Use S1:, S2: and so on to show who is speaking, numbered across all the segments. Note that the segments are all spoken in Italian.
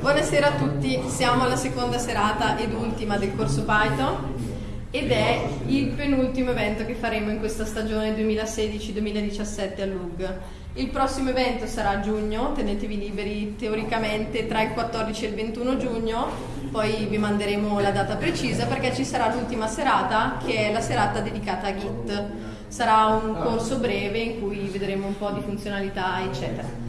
S1: Buonasera a tutti, siamo alla seconda serata ed ultima del corso Python ed è il penultimo evento che faremo in questa stagione 2016-2017 a LUG. Il prossimo evento sarà a giugno, tenetevi liberi teoricamente tra il 14 e il 21 giugno, poi vi manderemo la data precisa perché ci sarà l'ultima serata che è la serata dedicata a Git. Sarà un corso breve in cui vedremo un po' di funzionalità eccetera.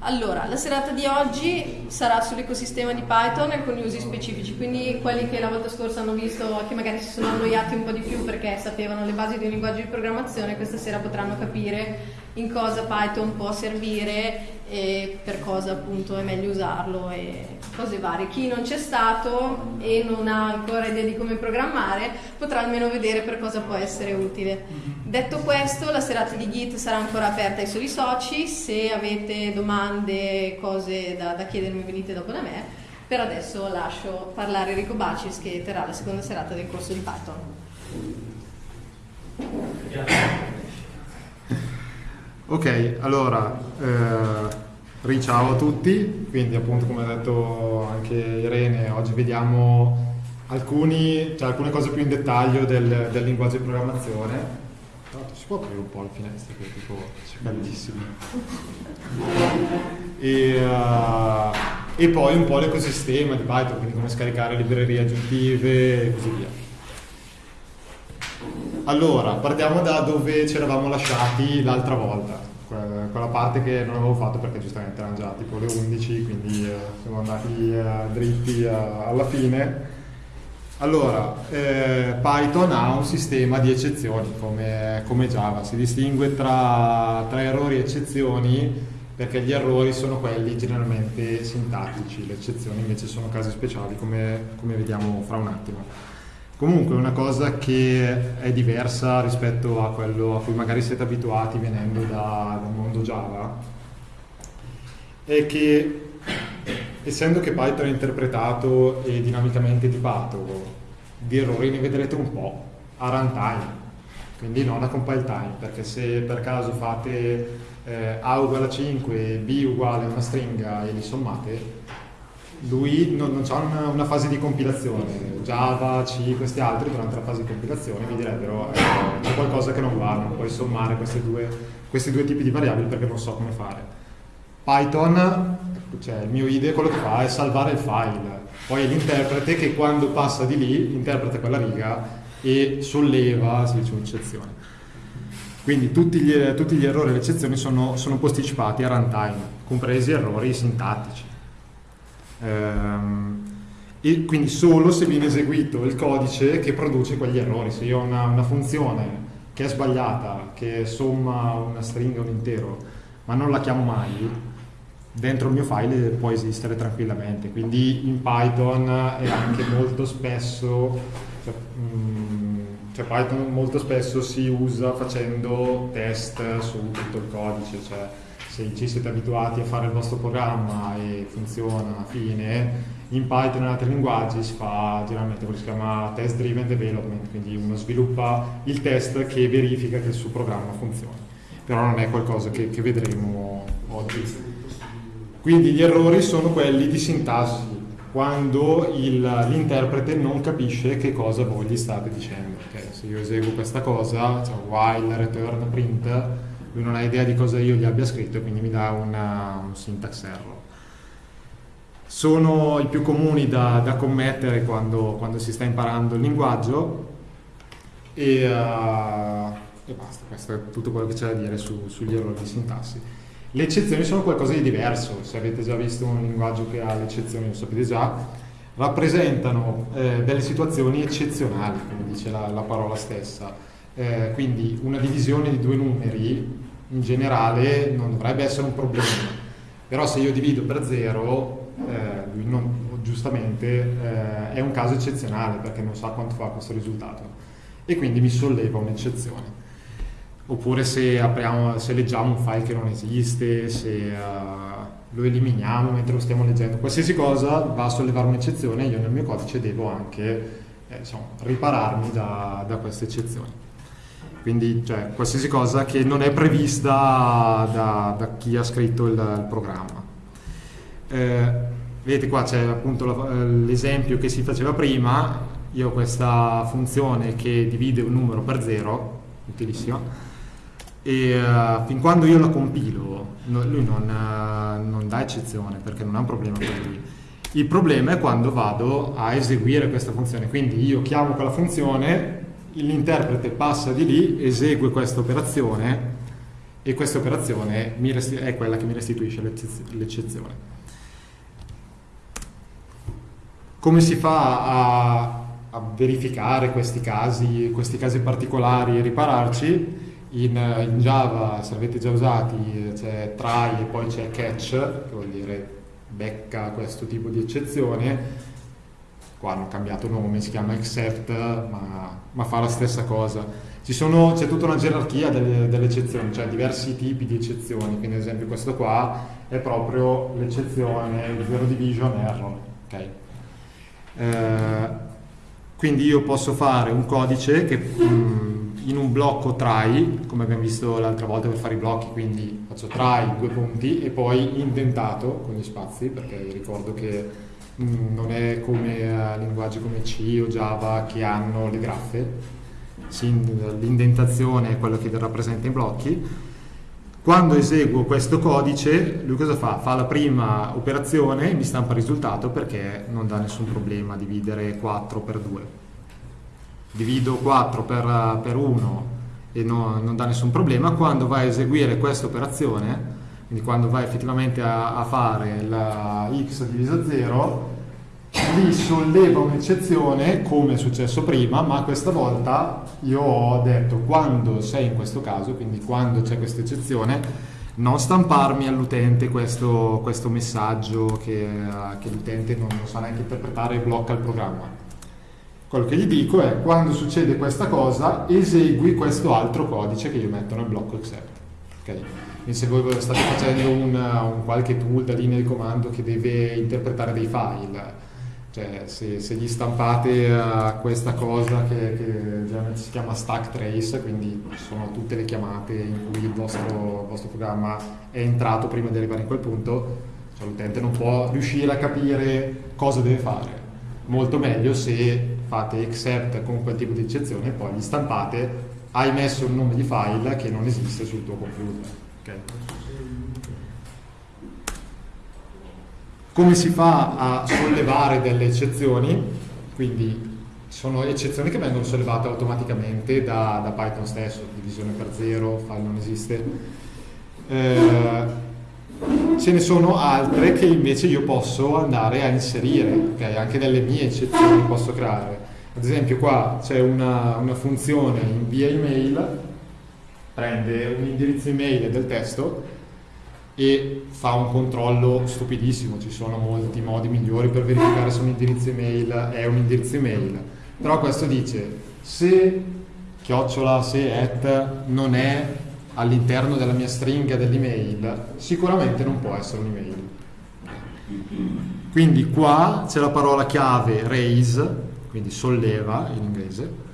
S1: Allora, la serata di oggi sarà sull'ecosistema di Python e alcuni usi specifici, quindi quelli che la volta scorsa hanno visto che magari si sono annoiati un po' di più perché sapevano le basi di un linguaggio di programmazione, questa sera potranno capire in cosa Python può servire e per cosa appunto è meglio usarlo e cose varie. Chi non c'è stato e non ha ancora idea di come programmare potrà almeno vedere per cosa può essere utile. Detto questo, la serata di Git sarà ancora aperta ai soli soci, se avete domande, cose da, da chiedermi venite dopo da me. Per adesso lascio parlare Enrico Bacis che terrà la seconda serata del corso di Python.
S2: Ok, allora, eh, riciao a tutti, quindi appunto come ha detto anche Irene, oggi vediamo alcuni, cioè, alcune cose più in dettaglio del, del linguaggio di programmazione. Tra si può aprire un po' la finestra che è tipo c'è caldissimo. E, uh, e poi un po' l'ecosistema di Python, quindi come scaricare librerie aggiuntive e così via. Allora, partiamo da dove ci eravamo lasciati l'altra volta, quella parte che non avevo fatto perché giustamente erano già tipo le 11, quindi eh, siamo andati eh, dritti eh, alla fine. Allora, eh, Python ha un sistema di eccezioni come, come Java, si distingue tra, tra, errori e eccezioni perché gli errori sono quelli generalmente sintattici, le eccezioni invece sono casi speciali come, come vediamo fra un attimo. Comunque una cosa che è diversa rispetto a quello a cui magari siete abituati venendo da, dal mondo Java. È che essendo che Python è interpretato e dinamicamente tipato, di errori ne vedrete un po' a runtime, quindi non a compile time, perché se per caso fate eh, A uguale a 5 e B uguale a una stringa e li sommate, lui non, non ha una, una, fase di compilazione. Java, C, questi altri durante la fase di compilazione mi direbbero eh, c'è qualcosa che non va, non puoi sommare due, questi due tipi di variabili perché non so come fare. Python, cioè il mio IDE, quello che fa è salvare il file, poi è l'interprete che quando passa di lì interpreta quella riga e solleva, si dice un'eccezione. Quindi tutti gli, tutti gli errori e le eccezioni sono, sono posticipati a runtime, compresi errori sintattici. Ehm, e quindi solo se viene eseguito il codice che produce quegli errori. Se io ho una, una funzione che è sbagliata, che somma una stringa un intero, ma non la chiamo mai, dentro il mio file può esistere tranquillamente. Quindi in Python è anche molto spesso, cioè, mh, cioè Python molto spesso si usa facendo test su tutto il codice, cioè se ci siete abituati a fare il vostro programma e funziona, fine, in Python e in altri linguaggi si fa generalmente quello che si chiama test driven development, quindi uno sviluppa il test che verifica che il suo programma funziona, però non è qualcosa che, che vedremo oggi. Quindi gli errori sono quelli di sintassi, quando l'interprete non capisce che cosa voi gli state dicendo. Okay? Se io eseguo questa cosa, cioè while, return, print, lui non ha idea di cosa io gli abbia scritto e quindi mi dà una, un syntax error. Sono i più comuni da, da commettere quando, quando, si sta imparando il linguaggio e, uh, e basta, questo è tutto quello che c'è da dire su, sugli errori di sintassi. Le eccezioni sono qualcosa di diverso, se avete già visto un linguaggio che ha le eccezioni lo sapete già, rappresentano eh, delle situazioni eccezionali, come dice la, la parola stessa. Eh, quindi una divisione di due numeri in generale non dovrebbe essere un problema, però se io divido per zero, eh, lui non, giustamente eh, è un caso eccezionale perché non sa quanto fa questo risultato. E quindi mi solleva un'eccezione. Oppure se, apriamo, se leggiamo un file che non esiste, se uh, lo eliminiamo mentre lo stiamo leggendo, qualsiasi cosa va a sollevare un'eccezione, io nel mio codice devo anche eh, insomma, ripararmi da, da queste eccezioni quindi cioè, qualsiasi cosa che non è prevista da, da chi ha scritto il, il programma. Eh, vedete qua c'è appunto l'esempio che si faceva prima, io ho questa funzione che divide un numero per zero, utilissima, e uh, fin quando io la compilo no, lui non, uh, non, dà eccezione perché non ha un problema con lui. Il problema è quando vado a eseguire questa funzione, quindi io chiamo quella funzione, l'interprete passa di lì, esegue questa operazione e questa operazione è quella che mi restituisce l'eccezione. Come si fa a, a verificare questi casi, questi casi particolari e ripararci? In, in, Java, se avete già usati, c'è try e poi c'è catch, che vuol dire becca questo tipo di eccezione. Qua hanno cambiato nome, si chiama accept, ma, ma fa la stessa cosa. Sono, c'è tutta una gerarchia delle, delle, eccezioni, cioè diversi tipi di eccezioni, quindi ad esempio questo qua è proprio l'eccezione zero division error. Okay? Eh, quindi io posso fare un codice che mh, mm, in un blocco try, come abbiamo visto l'altra volta per fare i blocchi, quindi faccio try, due punti, e poi indentato con gli spazi, perché ricordo che non è come uh, linguaggi come C o Java che hanno le graffe, l'indentazione è quello che rappresenta i blocchi, quando eseguo questo codice, lui cosa fa? Fa la prima operazione e mi stampa il risultato perché non dà nessun problema dividere 4 per 2. Divido 4 per, per 1 e no, non dà nessun problema. Quando va a eseguire questa operazione, quindi quando va effettivamente a, a fare la x diviso 0, lì solleva un'eccezione come è successo prima, ma questa volta io ho detto quando sei in questo caso, quindi quando c'è questa eccezione, non stamparmi all'utente questo, questo messaggio che, che l'utente non, non sa neanche interpretare e blocca il programma. Quello che gli dico è quando succede questa cosa esegui questo altro codice che io metto nel blocco accept. Okay? Se voi state facendo un, un qualche tool da linea di comando che deve interpretare dei file, cioè, se, se, gli stampate uh, questa cosa che, che, si chiama stack trace, quindi sono tutte le chiamate in cui il vostro, il vostro programma è entrato prima di arrivare in quel punto, cioè, l'utente non può riuscire a capire cosa deve fare. Molto meglio se fate accept con quel tipo di eccezione e poi gli stampate, hai messo un nome di file che non esiste sul tuo computer. Okay? Come si fa a sollevare delle eccezioni? Quindi sono eccezioni che vengono sollevate automaticamente da, da Python stesso, divisione per zero, file non esiste. Eh, ce ne sono altre che invece io posso andare a inserire, okay? anche delle mie eccezioni posso creare. Ad esempio qua c'è una, una funzione invia email, prende un indirizzo email del testo e fa un controllo stupidissimo, ci sono molti modi migliori per verificare se un indirizzo email è un indirizzo email, però questo dice se chiocciola, se at non è all'interno della mia stringa dell'email, sicuramente non può essere un'email. Quindi qua c'è la parola chiave raise, quindi solleva in inglese,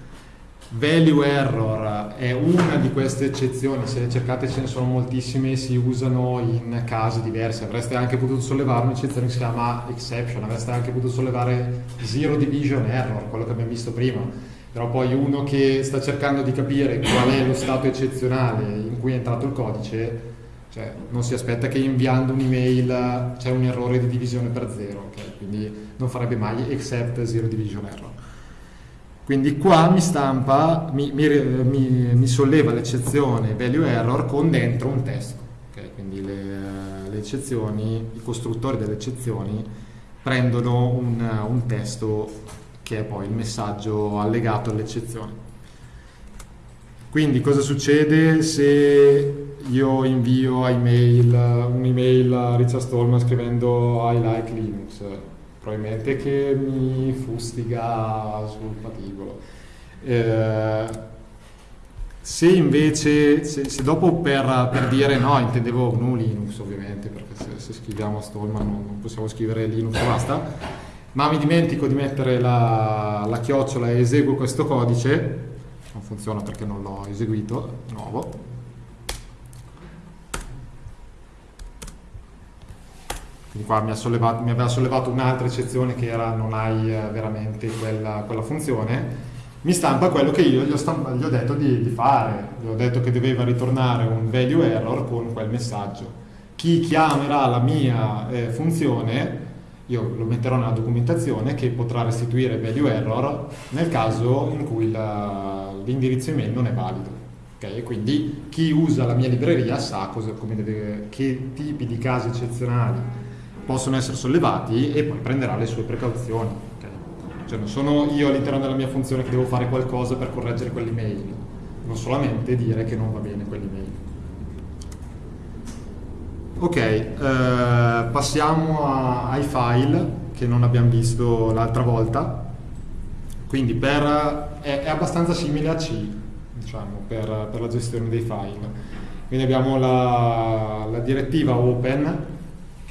S2: Value error è una di queste eccezioni, se le cercate ce ne sono moltissime, si usano in casi diversi, avreste anche potuto sollevare un'eccezione che si chiama exception, avreste anche potuto sollevare zero division error, quello che abbiamo visto prima, però poi uno che sta cercando di capire qual è lo stato eccezionale in cui è entrato il codice, cioè non si aspetta che inviando un'email c'è un errore di divisione per zero, okay? quindi non farebbe mai except zero division error. Quindi qua mi stampa, mi, mi, mi, mi solleva l'eccezione value error con dentro un testo. Okay? Quindi le, le, eccezioni, i costruttori delle eccezioni prendono un, un testo che è poi il messaggio allegato all'eccezione. Quindi cosa succede se io invio email, un'email a Richard Stallman scrivendo I like Linux? Probabilmente che mi fustiga sul patibolo. Eh, se invece, se, se dopo per, per, dire no, intendevo GNU Linux ovviamente, perché se, se scriviamo Stallman non, non, possiamo scrivere Linux e basta, ma mi dimentico di mettere la, la chiocciola e eseguo questo codice, non funziona perché non l'ho eseguito, nuovo, quindi qua mi, sollevato, mi, aveva sollevato un'altra eccezione che era non hai eh, veramente quella, quella funzione, mi stampa quello che io gli ho, stampa, gli ho detto di, di, fare, gli ho detto che doveva ritornare un value error con quel messaggio. Chi chiamerà la mia eh, funzione, io lo metterò nella documentazione che potrà restituire value error nel caso in cui l'indirizzo email non è valido. Okay? Quindi chi usa la mia libreria sa cosa, deve, che tipi di casi eccezionali possono essere sollevati e poi prenderà le sue precauzioni. Okay? Cioè non sono io all'interno della mia funzione che devo fare qualcosa per correggere quell'email, non solamente dire che non va bene quell'email. Ok, eh, passiamo a, ai file che non abbiamo visto l'altra volta. Quindi per, è, è, abbastanza simile a C, diciamo, per, per, la gestione dei file. Quindi abbiamo la, la direttiva open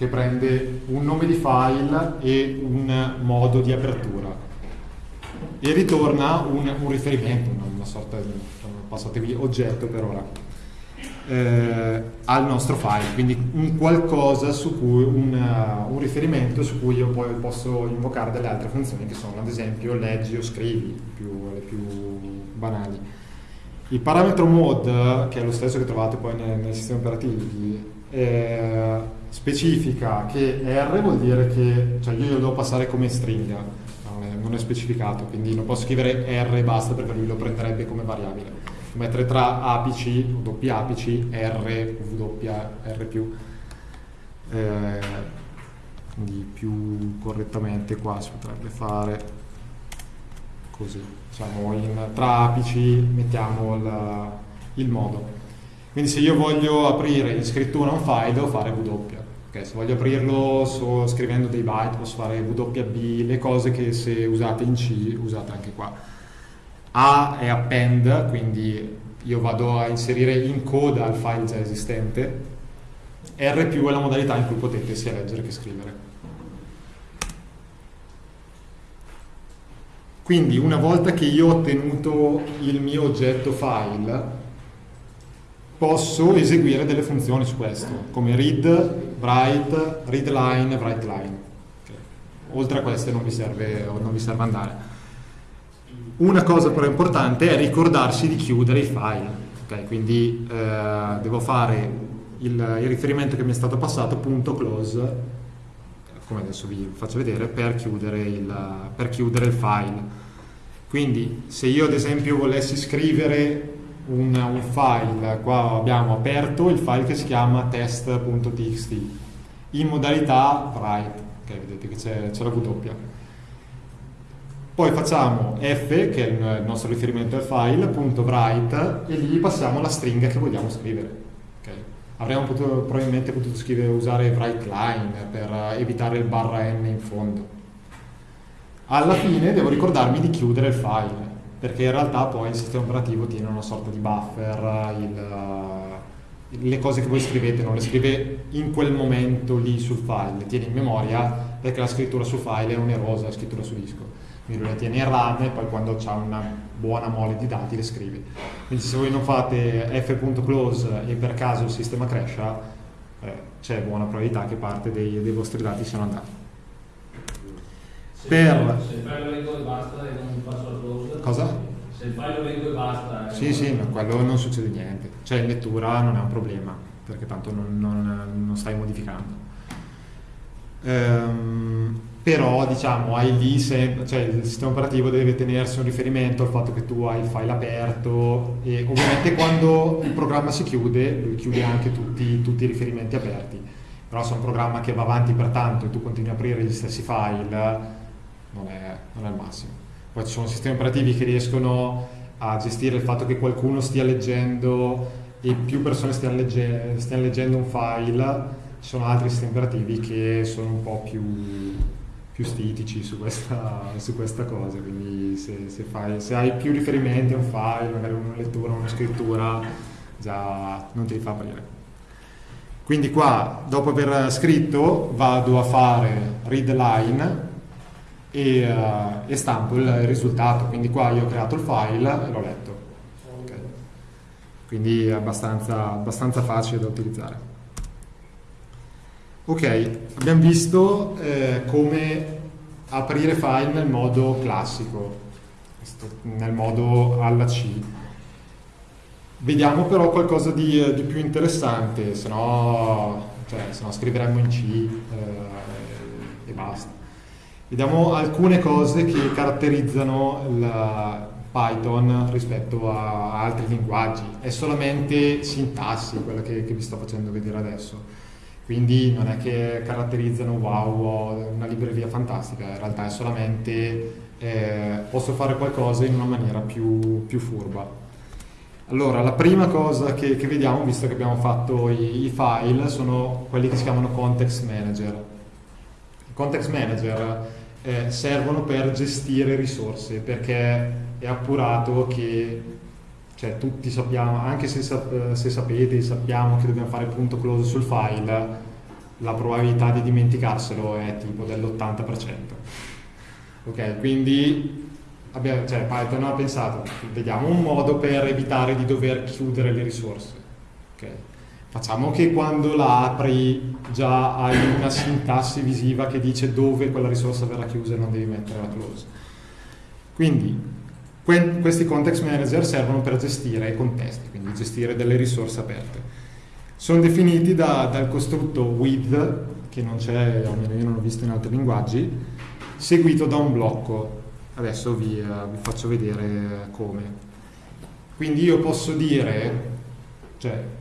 S2: che prende un nome di file e un modo di apertura e ritorna un, un riferimento, una sorta di, passatevi, oggetto per ora, eh, al nostro file, quindi un qualcosa su cui, un, uh, un, riferimento su cui io poi posso invocare delle altre funzioni che sono ad esempio leggi o scrivi, più, le più banali. Il parametro mode, che è lo stesso che trovate poi nei, nei sistemi operativi, eh, specifica che R vuol dire che cioè io lo devo passare come stringa, non è, non è, specificato, quindi non posso scrivere R e basta perché lui lo prenderebbe come variabile. Mettere tra apici, doppia apici, R, W, R più. Eh, quindi più correttamente qua si potrebbe fare così, diciamo in, tra apici mettiamo il, il modo. Quindi se io voglio aprire in scrittura un file devo fare W. Okay, se voglio aprirlo so, scrivendo dei byte posso fare WB, le cose che se usate in C usate anche qua. A è append, quindi io vado a inserire in coda il file già esistente. R più è la modalità in cui potete sia leggere che scrivere. Quindi una volta che io ho ottenuto il mio oggetto file, posso eseguire delle funzioni su questo, come read, write, readline, writeline. Okay. Oltre a queste non vi, serve, non vi serve andare. Una cosa però importante è ricordarsi di chiudere i file. Okay. Quindi eh, devo fare il, il, riferimento che mi è stato passato, punto close, come adesso vi faccio vedere, per chiudere il, per chiudere il file. Quindi se io ad esempio volessi scrivere un, un, file, qua abbiamo aperto il file che si chiama test.txt in modalità write, ok vedete che c'è la W. Poi facciamo f, che è il nostro riferimento al file, punto write, e lì passiamo la stringa che vogliamo scrivere. Okay. Avremmo potuto, probabilmente potuto scrivere, usare write line per evitare il barra n in fondo. Alla fine devo ricordarmi di chiudere il file perché in realtà poi il sistema operativo tiene una sorta di buffer, il, le cose che voi scrivete non le scrive in quel momento lì sul file, le tiene in memoria perché la scrittura sul file è onerosa, la scrittura su disco. Quindi le tiene in RAM e poi quando ha una buona mole di dati le scrive. Quindi se voi non fate f.close e per caso il sistema crasha, eh, c'è buona probabilità che parte dei, dei vostri dati siano andati.
S3: Se per... Se il
S2: Cosa?
S3: Se il file lo leggo e basta.
S2: Sì, sì, no, quello non succede niente. Cioè in lettura non è un problema, perché tanto non, non, non stai modificando. Ehm, però diciamo hai lì sempre, cioè il sistema operativo deve tenersi un riferimento al fatto che tu hai il file aperto e ovviamente quando il programma si chiude lui chiude anche tutti, tutti i riferimenti aperti però se è un programma che va avanti per tanto e tu continui a aprire gli stessi file non è, non è il massimo. Poi ci sono sistemi operativi che riescono a gestire il fatto che qualcuno stia leggendo e più persone stiano, legge stiano leggendo un file, ci sono altri sistemi operativi che sono un po' più, più stitici su questa, su questa, cosa, quindi se, se, fai, se, hai più riferimenti a un file, magari una lettura, una scrittura, già non ti fa aprire. Quindi qua, dopo aver scritto, vado a fare read line, e, uh, e stampo il, risultato. Quindi qua io ho creato il file e l'ho letto. Okay. Quindi è abbastanza, abbastanza facile da utilizzare. Ok, abbiamo visto eh, come aprire file nel modo classico, nel modo alla C. Vediamo però qualcosa di, di più interessante, se no, cioè, scriveremmo in C eh, e basta. Vediamo alcune cose che caratterizzano il Python rispetto a altri linguaggi. È solamente sintassi quella che, che vi sto facendo vedere adesso quindi non è che caratterizzano wow una libreria fantastica, in realtà è solamente eh, posso fare qualcosa in una maniera più, più furba. Allora, la prima cosa che, che, vediamo, visto che abbiamo fatto i, i, file, sono quelli che si chiamano context manager. I context manager eh, servono per gestire risorse, perché è appurato che cioè tutti sappiamo, anche se, se sapete, sappiamo che dobbiamo fare punto close sul file, la probabilità di dimenticarselo è tipo dell'80%. Ok, quindi abbiamo, cioè, Python ha pensato, vediamo un modo per evitare di dover chiudere le risorse. Okay. Facciamo che quando la apri già hai una sintassi visiva che dice dove quella risorsa verrà chiusa e non devi mettere la close. Quindi questi context manager servono per gestire i contesti, quindi gestire delle risorse aperte. Sono definiti da, dal costrutto with, che non c'è, almeno io non l'ho visto in altri linguaggi, seguito da un blocco. Adesso vi, uh, vi faccio vedere come. Quindi io posso dire, cioè,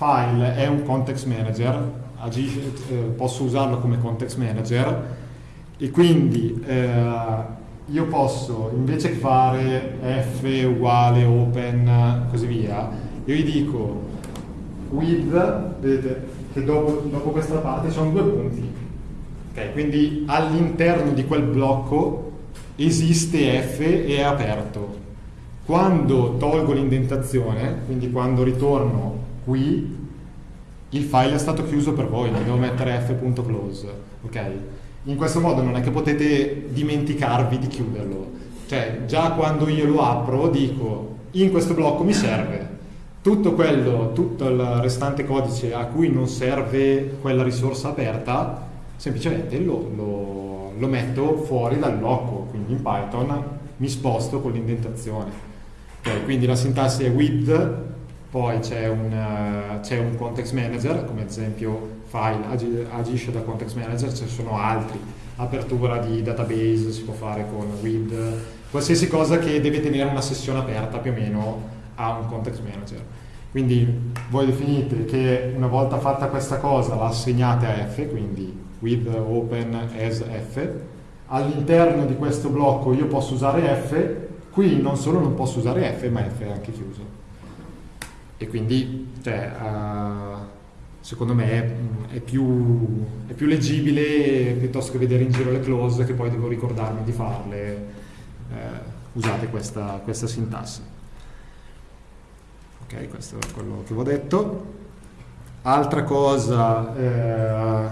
S2: file è un context manager, agisce, eh, posso usarlo come context manager e quindi eh, io posso invece che fare f uguale open così via, io gli dico with, vedete che dopo, dopo questa parte ci sono due punti. Okay, quindi all'interno di quel blocco esiste f e è aperto. Quando tolgo l'indentazione, quindi quando ritorno qui, il file è stato chiuso per voi, non devo mettere f.close. Okay? In questo modo non è che potete dimenticarvi di chiuderlo. Cioè, già quando io lo apro dico, in questo blocco mi serve. Tutto quello, tutto il restante codice a cui non serve quella risorsa aperta, semplicemente lo, lo, lo metto fuori dal blocco. Quindi in Python mi sposto con l'indentazione. Okay, quindi la sintassi è with, poi c'è un, uh, un, context manager, come ad esempio file ag agisce da context manager, ne sono altri, apertura di database si può fare con with, qualsiasi cosa che deve tenere una sessione aperta più o meno ha un context manager. Quindi voi definite che una volta fatta questa cosa la assegnate a f, quindi with open as f, all'interno di questo blocco io posso usare f, qui non solo non posso usare f, ma f è anche chiuso. E quindi, cioè, uh, secondo me è, è, più, è, più, leggibile piuttosto che vedere in giro le close che poi devo ricordarmi di farle. Eh, usate questa, questa, sintassi. Ok questo è quello che vi ho detto. Altra cosa eh,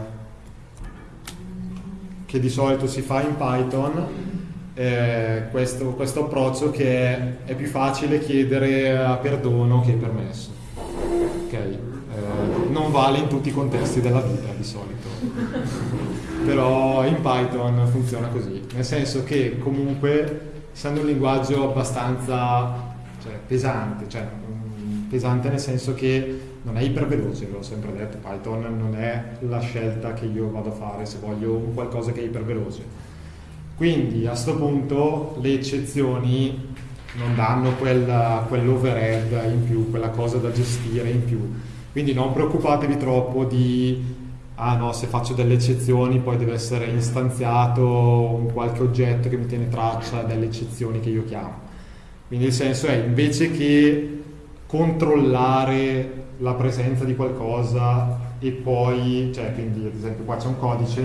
S2: che di solito si fa in Python è questo, questo approccio che è, è più facile chiedere perdono che permesso. Ok? Eh, non vale in tutti i contesti della vita di solito, però in Python funziona così, nel senso che comunque essendo un linguaggio abbastanza cioè, pesante, cioè, mm, pesante nel senso che non è iperveloce, l'ho sempre detto, Python non è la scelta che io vado a fare se voglio un qualcosa che è iperveloce. Quindi a questo punto le eccezioni non danno quell'overhead in più, quella cosa da gestire in più quindi non preoccupatevi troppo di, ah no, se faccio delle eccezioni poi deve essere istanziato un qualche oggetto che mi tiene traccia delle eccezioni che io chiamo. Quindi il senso è, invece che controllare la presenza di qualcosa e poi, cioè quindi ad esempio qua c'è un codice,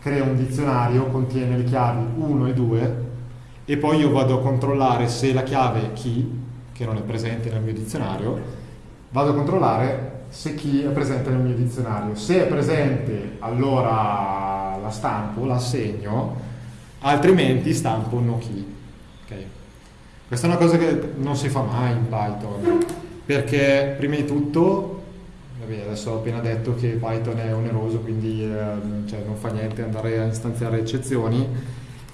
S2: crea un dizionario, contiene le chiavi 1 e 2 e poi io vado a controllare se la chiave key, che non è presente nel mio dizionario, vado a controllare se chi è presente nel mio dizionario. Se è presente allora la stampo, la assegno, altrimenti stampo no key. Okay. Questa è una cosa che non si fa mai in Python, perché prima di tutto Vabbè, adesso ho appena detto che Python è oneroso, quindi eh, cioè, non fa niente andare a istanziare eccezioni,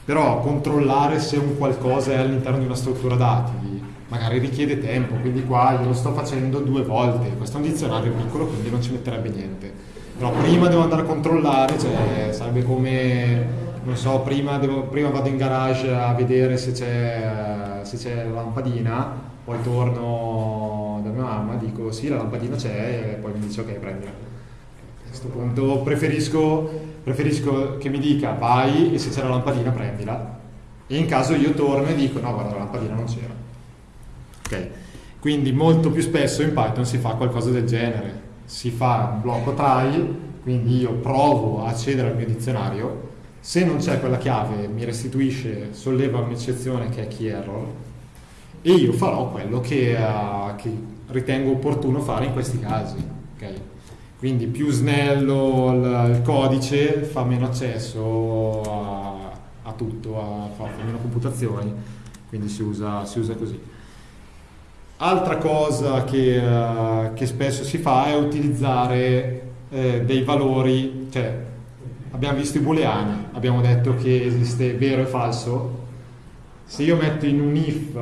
S2: però controllare se un qualcosa è all'interno di una struttura dati magari richiede tempo, quindi qua io lo sto facendo due volte, questo è un dizionario piccolo quindi non ci metterebbe niente, però prima devo andare a controllare, cioè sarebbe come, non so, prima, devo, prima vado in garage a vedere se c'è, la lampadina, poi torno mamma, dico sì la lampadina c'è e poi mi dice ok prendila. A questo punto preferisco, preferisco che mi dica vai e se c'è la lampadina prendila e in caso io torno e dico no guarda la lampadina non c'era. Ok, quindi molto più spesso in Python si fa qualcosa del genere, si fa un blocco try, quindi io provo a accedere al mio dizionario, se non c'è quella chiave mi restituisce, solleva un'eccezione che è key error e io farò quello che, uh, che ritengo opportuno fare in questi casi. Okay? Quindi più snello il, codice fa meno accesso a, a tutto, a, fa, meno computazioni, quindi si usa, si usa così. Altra cosa che, uh, che, spesso si fa è utilizzare eh, dei valori, cioè abbiamo visto i booleani, abbiamo detto che esiste vero e falso, se io metto in un if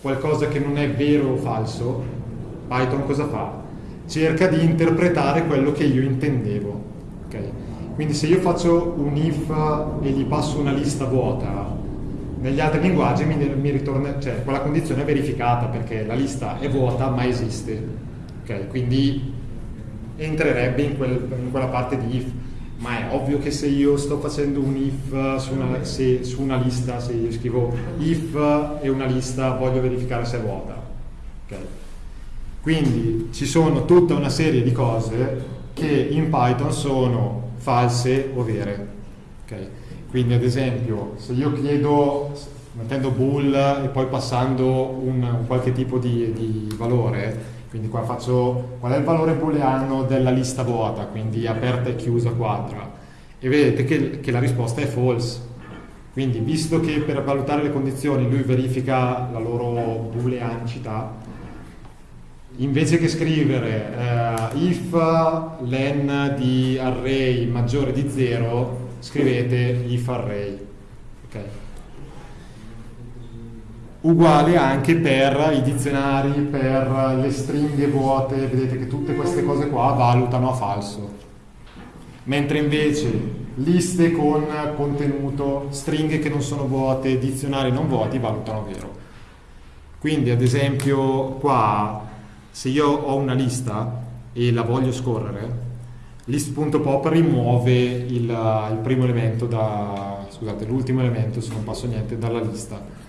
S2: qualcosa che non è vero o falso, Python cosa fa? Cerca di interpretare quello che io intendevo. Okay? Quindi se io faccio un if e gli passo una lista vuota, negli altri linguaggi mi, mi ritorna, cioè quella condizione è verificata perché la lista è vuota ma esiste. Okay? Quindi entrerebbe in, quel, in quella parte di if ma è ovvio che se io sto facendo un if su una, se, su una lista, se io scrivo if e una lista voglio verificare se è vuota. Okay. Quindi ci sono tutta una serie di cose che in Python sono false o vere. Okay. Quindi ad esempio se io chiedo, mettendo bool e poi passando un, un qualche tipo di, di valore, quindi qua faccio qual è il valore booleano della lista vuota, quindi aperta e chiusa quadra, e vedete che, che la risposta è false. Quindi visto che per valutare le condizioni lui verifica la loro booleanicità, invece che scrivere uh, if len di array maggiore di 0, scrivete if array. Okay uguale anche per i dizionari, per le stringhe vuote, vedete che tutte queste cose qua valutano a falso. Mentre invece liste con contenuto, stringhe che non sono vuote, dizionari non vuoti valutano vero. Quindi ad esempio qua, se io ho una lista e la voglio scorrere, list.pop rimuove il, il primo elemento da, scusate, l'ultimo elemento se non passo niente dalla lista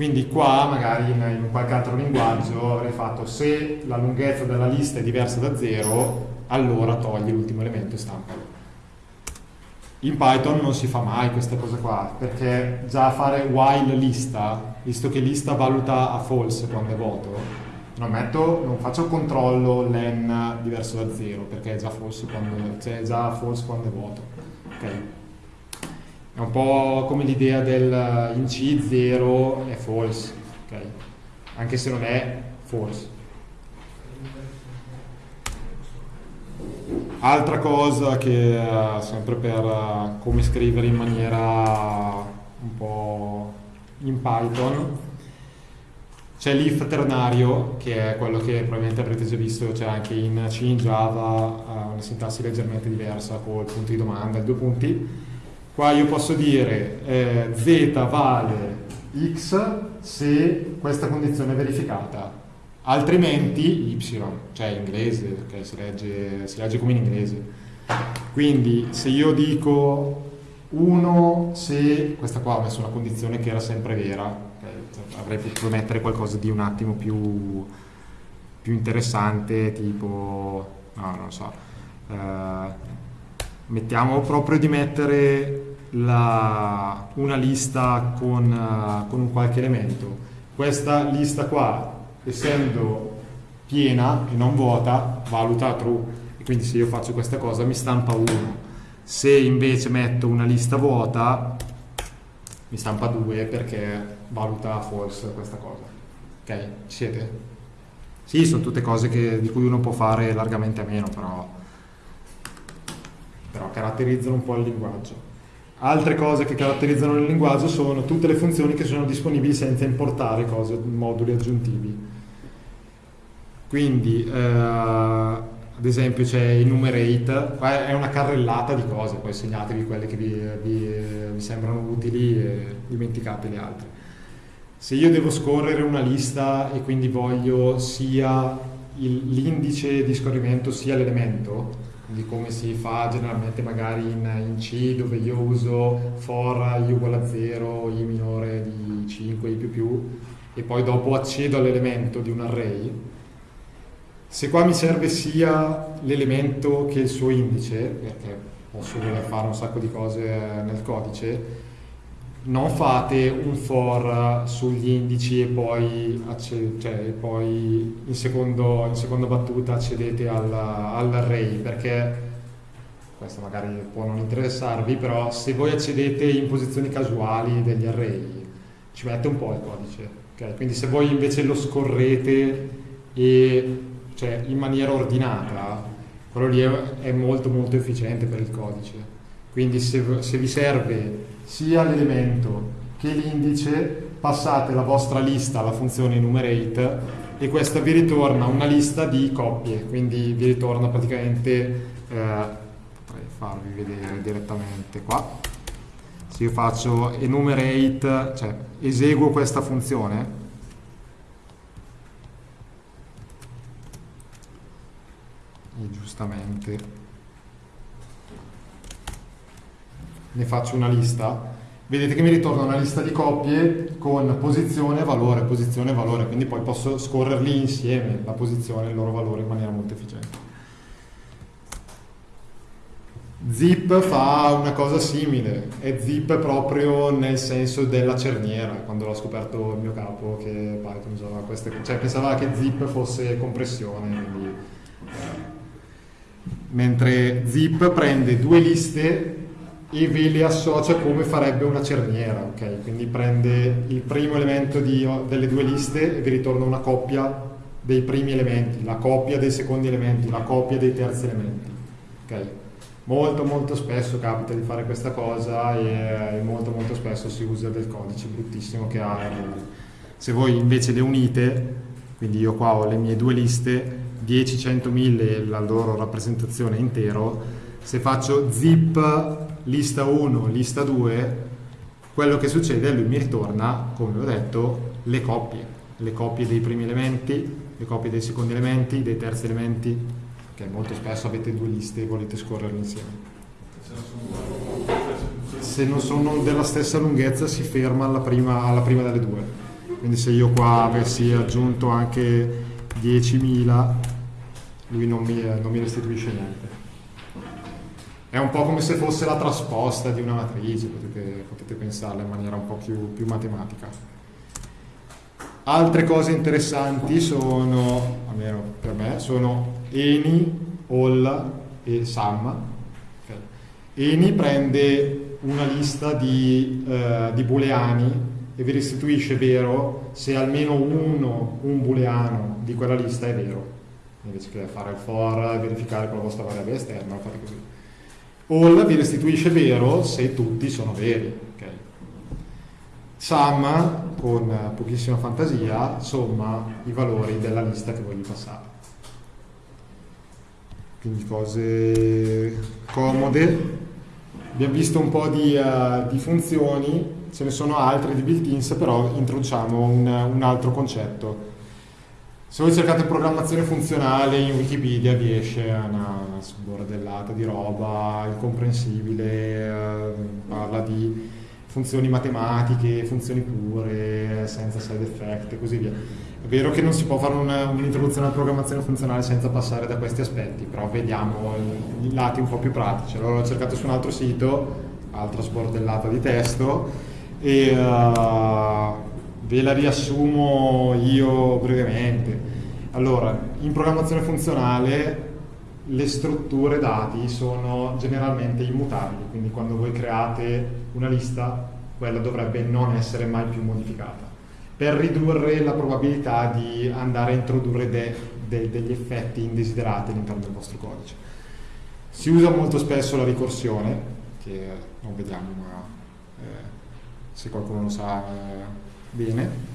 S2: quindi qua magari in, in qualche altro linguaggio avrei fatto se la lunghezza della lista è diversa da 0, allora togli l'ultimo elemento e stampalo. In Python non si fa mai questa cosa qua, perché già fare while lista, visto che lista valuta a false quando è vuoto, non, metto, non faccio controllo len diverso da 0, perché è già false quando, cioè è già false quando è vuoto. Okay. È un po' come l'idea del in C 0 è false, okay? anche se non è false. Altra cosa che uh, sempre per uh, come scrivere in maniera un po' in Python c'è l'if ternario che è quello che probabilmente avrete già visto c'è anche in C in Java una sintassi leggermente diversa con il punto di domanda e due punti Qua io posso dire eh, z vale x se questa condizione è verificata, altrimenti y, cioè in inglese, perché si legge, si legge come in inglese. Quindi se io dico 1 se, questa qua ho messo una condizione che era sempre vera, avrei potuto mettere qualcosa di un attimo più, più interessante, tipo, no, non so, eh, mettiamo proprio di mettere la, una lista con, uh, con un qualche elemento. Questa lista qua, essendo piena e non vuota, valuta true. E quindi se io faccio questa cosa mi stampa 1. Se invece metto una lista vuota, mi stampa 2 perché valuta false questa cosa. Ok? Siete? Sì, sono tutte cose che, di cui uno può fare largamente a meno, però, però caratterizzano un po' il linguaggio. Altre cose che caratterizzano il linguaggio sono tutte le funzioni che sono disponibili senza importare cose, moduli aggiuntivi. Quindi, eh, ad esempio, c'è enumerate, qua è una carrellata di cose, poi segnatevi quelle che vi, vi, vi sembrano utili e dimenticate le altre. Se io devo scorrere una lista e quindi voglio sia l'indice di scorrimento sia l'elemento, quindi come si fa generalmente magari in, in, C dove io uso for i uguale a 0, i minore di 5, i più più e poi dopo accedo all'elemento di un array se qua mi serve sia l'elemento che il suo indice perché posso voler fare un sacco di cose nel codice non fate un for sugli indici e poi, cioè, poi in, secondo, in, seconda battuta accedete all'array perché questo magari può non interessarvi però se voi accedete in posizioni casuali degli array ci mette un po' il codice okay? quindi se voi invece lo scorrete e, cioè, in maniera ordinata quello lì è, è molto molto efficiente per il codice quindi se, se vi serve sia l'elemento che l'indice, passate la vostra lista alla funzione enumerate e questa vi ritorna una lista di coppie, quindi vi ritorna praticamente, eh, potrei farvi vedere direttamente qua, se io faccio enumerate, cioè eseguo questa funzione, e giustamente ne faccio una lista, vedete che mi ritorna una lista di coppie con posizione, valore, posizione, valore, quindi poi posso scorrerli insieme, la posizione e il loro valore in maniera molto efficiente. Zip fa una cosa simile, è zip proprio nel senso della cerniera, quando l'ho scoperto il mio capo che Python usava queste cioè pensava che zip fosse compressione, quindi, eh. mentre zip prende due liste e ve le associa come farebbe una cerniera, ok? Quindi prende il primo elemento di, delle due liste e vi ritorna una coppia dei primi elementi, la coppia dei secondi elementi, la coppia dei terzi elementi, ok? Molto molto spesso capita di fare questa cosa e, e molto molto spesso si usa del codice bruttissimo che ha se voi invece le unite, quindi io qua ho le mie due liste, 10, 100, 1000 la loro rappresentazione intero, se faccio zip lista 1, lista 2, quello che succede è lui mi ritorna, come ho detto, le coppie, le coppie dei primi elementi, le coppie dei secondi elementi, dei terzi elementi, che molto spesso avete due liste e volete scorrerle insieme. Se non sono della stessa lunghezza si ferma alla prima, alla prima delle due. Quindi se io qua avessi aggiunto anche 10.000, lui non mi, non mi restituisce niente è un po' come se fosse la trasposta di una matrice, potete, potete pensarla in maniera un po' più, più, matematica. Altre cose interessanti sono, almeno per me, sono Eni, All e Sum. Eni prende una lista di, uh, di booleani e vi restituisce vero se almeno uno, un booleano di quella lista è vero. Invece che fare il for, verificare con la vostra variabile esterna, fate così all vi restituisce vero se tutti sono veri. Okay. Sum, con pochissima fantasia, somma i valori della lista che voglio passare. Quindi cose comode. Abbiamo visto un po' di, uh, di funzioni, ce ne sono altre di built-ins, però introduciamo un, un altro concetto se voi cercate programmazione funzionale in Wikipedia vi esce una sbordellata di roba incomprensibile, eh, parla di funzioni matematiche, funzioni pure, senza side effect e così via. È vero che non si può fare un'introduzione alla programmazione funzionale senza passare da questi aspetti, però vediamo i, i lati un po' più pratici. Allora l'ho cercato su un altro sito, altra sbordellata di testo, e uh, Ve la riassumo io brevemente. Allora, in programmazione funzionale le strutture dati sono generalmente immutabili, quindi quando voi create una lista, quella dovrebbe non essere mai più modificata. per ridurre la probabilità di andare a introdurre de, de, degli effetti indesiderati all'interno del vostro codice. Si usa molto spesso la ricorsione, che non vediamo ma eh, se qualcuno lo sa eh, bene,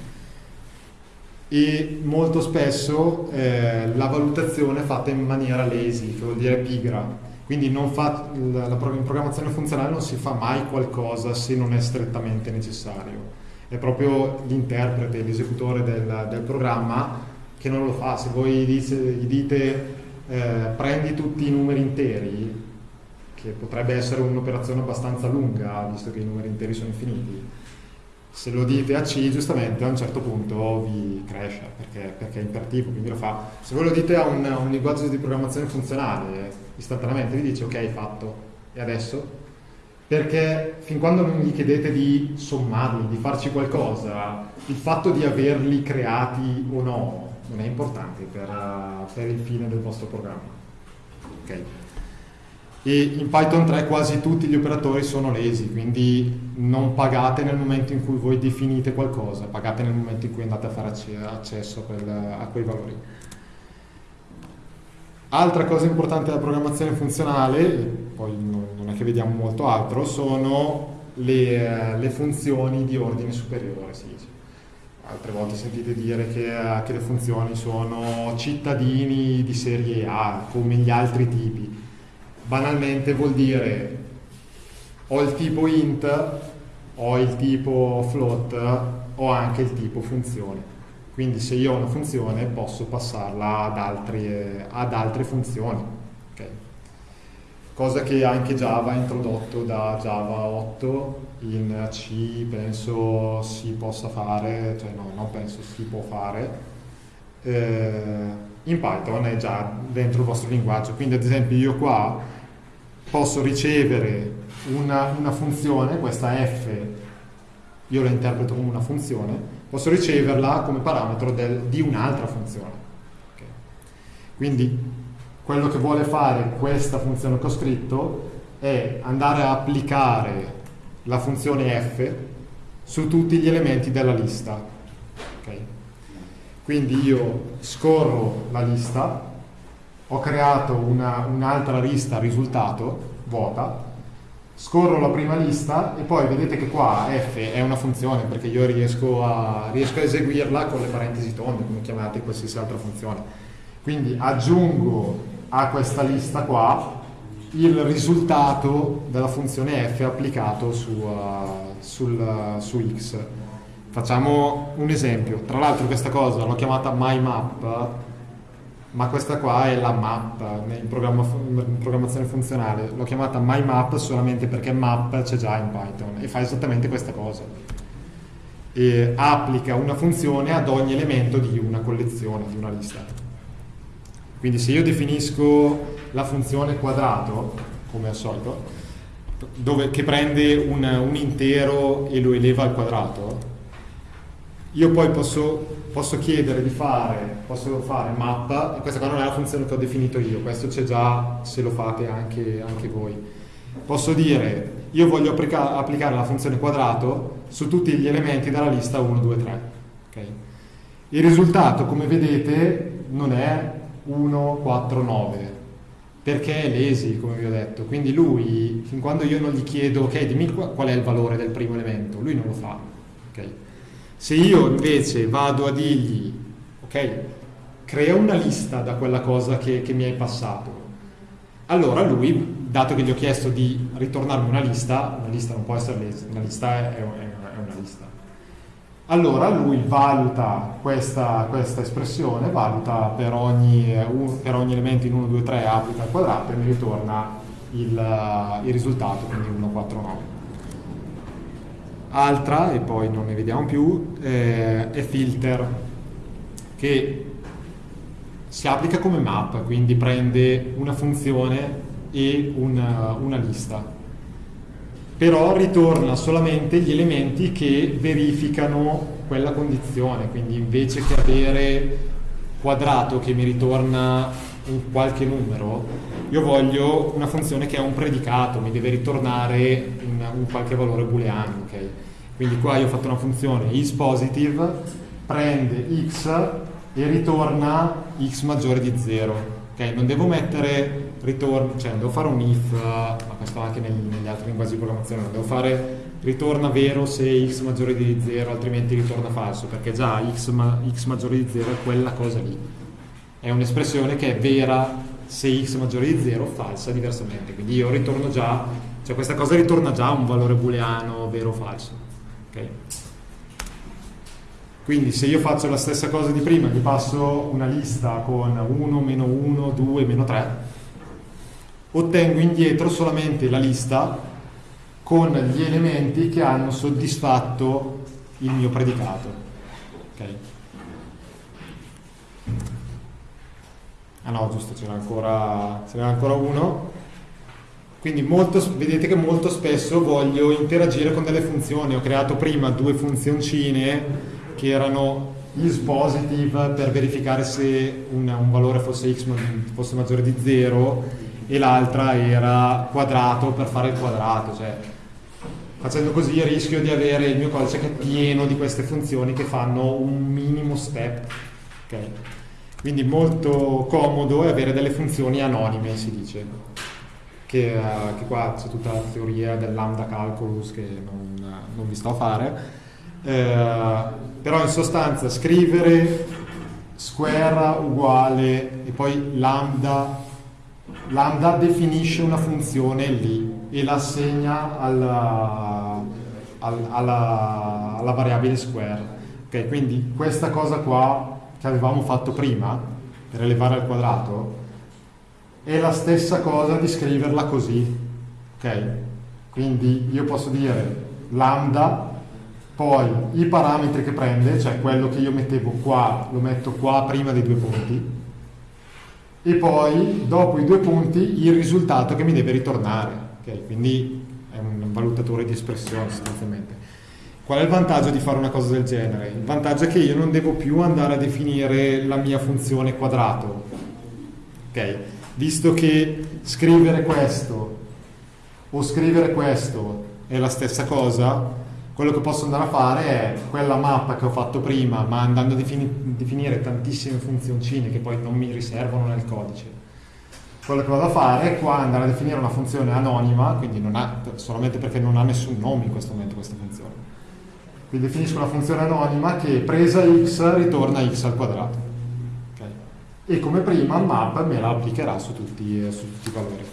S2: e molto spesso eh, la valutazione è fatta in maniera lazy, che vuol dire pigra. Quindi fa, la, la, in programmazione funzionale non si fa mai qualcosa se non è strettamente necessario. È proprio l'interprete, l'esecutore del, del programma che non lo fa. Se voi dice, gli dite eh, prendi tutti i numeri interi, che potrebbe essere un'operazione abbastanza lunga, visto che i numeri interi sono infiniti, se lo dite a C giustamente a un certo punto vi cresce perché, perché è imperativo, quindi lo fa. Se voi lo dite a un, a un linguaggio di programmazione funzionale, istantaneamente vi dice ok, fatto, e adesso? Perché fin quando non gli chiedete di sommarli, di farci qualcosa, il fatto di averli creati o no non è importante per, per il fine del vostro programma. Okay e in Python 3 quasi tutti gli operatori sono lesi, quindi non pagate nel momento in cui voi definite qualcosa, pagate nel momento in cui andate a fare accesso a, quei valori. Altra cosa importante della programmazione funzionale, poi non è che vediamo molto altro, sono le, le funzioni di ordine superiore. Sì, sì. Altre volte sentite dire che, che le funzioni sono cittadini di serie A, come gli altri tipi banalmente vuol dire ho il tipo int, ho il tipo float, ho anche il tipo funzione. Quindi se io ho una funzione posso passarla ad, altri, ad altre funzioni. Okay. Cosa che anche Java ha introdotto da Java 8, in C penso si possa fare, cioè no, non penso si può fare. Eh, in Python è già dentro il vostro linguaggio, quindi ad esempio io qua posso ricevere una, una funzione, questa f, io la interpreto come una funzione, posso riceverla come parametro del, di un'altra funzione. Okay. Quindi quello che vuole fare questa funzione che ho scritto è andare a applicare la funzione f su tutti gli elementi della lista. Okay. Quindi io scorro la lista, ho creato un'altra lista risultato vuota, scorro la prima lista e poi vedete che qua f è una funzione perché io riesco a, riesco a eseguirla con le parentesi tonde, come chiamate qualsiasi altra funzione. Quindi aggiungo a questa lista qua il risultato della funzione f applicato su, uh, sul, uh, su x. Facciamo un esempio. Tra l'altro questa cosa l'ho chiamata myMap ma questa qua è la map in, in programmazione funzionale. L'ho chiamata myMap solamente perché map c'è già in Python e fa esattamente questa cosa. E applica una funzione ad ogni elemento di una collezione, di una lista. Quindi se io definisco la funzione quadrato, come al solito, dove, che prende un, un intero e lo eleva al quadrato, io poi posso, posso, chiedere di fare, posso fare mappa, e questa qua non è la funzione che ho definito io, questo c'è già se lo fate anche, anche voi. Posso dire, io voglio applica, applicare la funzione quadrato su tutti gli elementi della lista 1, 2, 3. Okay? Il risultato, come vedete, non è 1, 4, 9, perché è lesi, come vi ho detto. Quindi lui, fin quando io non gli chiedo, ok, dimmi qual è il valore del primo elemento, lui non lo fa. Okay? Se io invece vado a dirgli, ok, crea una lista da quella cosa che, che mi hai passato, allora lui, dato che gli ho chiesto di ritornarmi una lista, una lista non può essere una lista è, è, è una lista. Allora lui valuta questa, questa espressione, valuta per ogni, per ogni, elemento in 1, 2, 3, applica al quadrato e mi ritorna il, il risultato, quindi 1, 4, 9 altra, e poi non ne vediamo più, eh, è filter, che si applica come map, quindi prende una funzione e una, una lista. Però ritorna solamente gli elementi che verificano quella condizione, quindi invece che avere quadrato che mi ritorna un qualche numero, io voglio una funzione che ha un predicato, mi deve ritornare un, un qualche valore booleano, ok? Quindi qua io ho fatto una funzione isPositive, prende x e ritorna x maggiore di 0. Okay? Non devo mettere ritorno, cioè non devo fare un if, ma questo anche negli, negli altri linguaggi di programmazione, non devo fare ritorna vero se x maggiore di 0, altrimenti ritorna falso, perché già x, ma, x maggiore di 0 è quella cosa lì. È un'espressione che è vera se x maggiore di 0, falsa diversamente. Quindi io ritorno già, cioè questa cosa ritorna già un valore booleano vero o falso. Okay? Quindi se io faccio la stessa cosa di prima, gli passo una lista con 1, meno 1, 2, meno 3, ottengo indietro solamente la lista con gli elementi che hanno soddisfatto il mio predicato. Okay. Ah no, giusto, ce n'è ancora, ancora uno. Quindi molto, vedete che molto spesso voglio interagire con delle funzioni. Ho creato prima due funzioncine che erano isPositive per verificare se un, un valore fosse x fosse maggiore di 0 e l'altra era quadrato per fare il quadrato, cioè facendo così rischio di avere il mio codice che è pieno di queste funzioni che fanno un minimo step. Okay? Quindi molto comodo è avere delle funzioni anonime, si dice. Che, uh, che qua c'è tutta la teoria del lambda calculus che non, non vi sto a fare. Uh, però in sostanza scrivere square uguale e poi lambda lambda definisce una funzione lì e la assegna alla, alla, alla variabile square. Okay, quindi questa cosa qua che avevamo fatto prima per elevare al quadrato è la stessa cosa di scriverla così. Okay? Quindi io posso dire lambda, poi i parametri che prende, cioè quello che io mettevo qua, lo metto qua prima dei due punti, e poi dopo i due punti il risultato che mi deve ritornare. Okay? Quindi è un valutatore di espressione sostanzialmente. Qual è il vantaggio di fare una cosa del genere? Il vantaggio è che io non devo più andare a definire la mia funzione quadrato. Okay? Visto che scrivere questo o scrivere questo è la stessa cosa, quello che posso andare a fare è quella mappa che ho fatto prima, ma andando a defini- definire tantissime funzioncine che poi non mi riservano nel codice. Quello che vado a fare è qua andare a definire una funzione anonima, quindi ha, solamente perché non ha nessun nome in questo momento questa funzione. Quindi definisco una funzione anonima che presa x ritorna x al quadrato. E come prima map me la applicherà su tutti, su tutti i valori.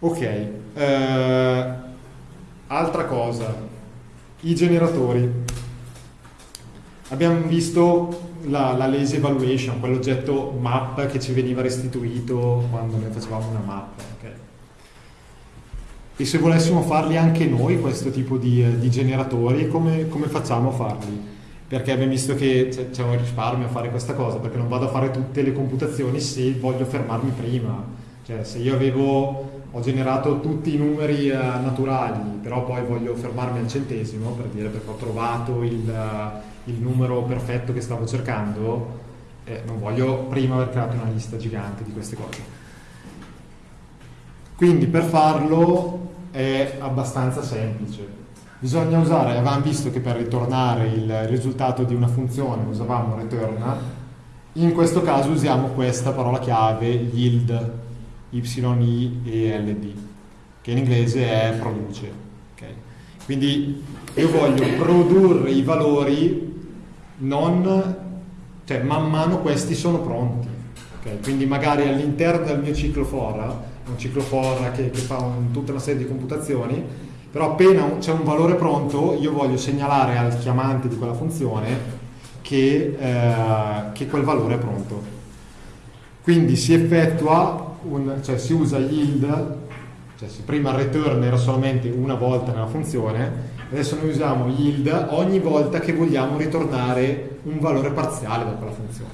S2: Ok. Uh, Altra cosa, i generatori. Abbiamo visto la, la lazy evaluation, quell'oggetto map che ci veniva restituito quando noi facevamo una mappa. Okay? E se volessimo farli anche noi, questo tipo di, di generatori, come, come, facciamo a farli? Perché abbiamo visto che c'è, un risparmio a fare questa cosa, perché non vado a fare tutte le computazioni se voglio fermarmi prima. Cioè, se io avevo ho generato tutti i numeri eh, naturali, però poi voglio fermarmi al centesimo per dire perché ho trovato il, uh, il numero perfetto che stavo cercando, eh, non voglio prima aver creato una lista gigante di queste cose. Quindi per farlo è abbastanza semplice. Bisogna usare, avevamo visto che per ritornare il risultato di una funzione usavamo return, in questo caso usiamo questa parola chiave yield YI e LD, che in inglese è produce. Okay? Quindi io voglio produrre i valori non, cioè man mano questi sono pronti. Okay? Quindi magari all'interno del mio ciclo for, un ciclo for che, che fa un, tutta una serie di computazioni, però appena c'è un valore pronto io voglio segnalare al chiamante di quella funzione che, eh, che quel valore è pronto. Quindi si effettua un, cioè si usa yield, cioè se prima il return era solamente una volta nella funzione, adesso noi usiamo yield ogni volta che vogliamo ritornare un valore parziale da quella funzione.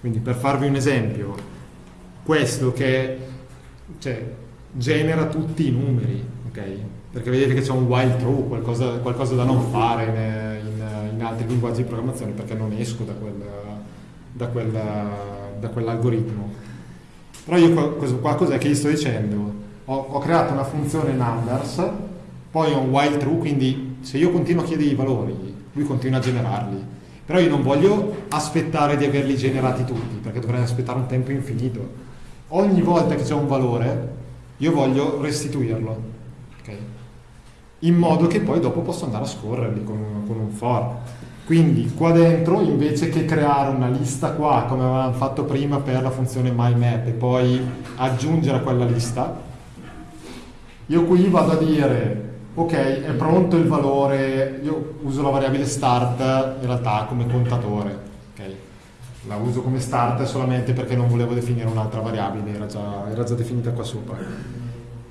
S2: Quindi per farvi un esempio, questo che cioè, genera tutti i numeri, ok? Perché vedete che c'è un while true, qualcosa, qualcosa da non fare in, in, in, altri linguaggi di programmazione perché non esco da, quel, da, quel, da quell'algoritmo. Però io qua, qua cos'è che gli sto dicendo? Ho, ho, creato una funzione numbers poi ho un while true, quindi se io continuo a chiedere i valori, lui continua a generarli. Però io non voglio aspettare di averli generati tutti, perché dovrei aspettare un tempo infinito. Ogni volta che c'è un valore, io voglio restituirlo. Okay? In modo che poi dopo posso andare a scorrerli con un, con un for. Quindi qua dentro, invece che creare una lista qua, come avevamo fatto prima per la funzione myMap, e poi aggiungere a quella lista, io qui vado a dire ok, è pronto il valore, io uso la variabile start in realtà come contatore, okay. la uso come start solamente perché non volevo definire un'altra variabile, era già, era già definita qua sopra.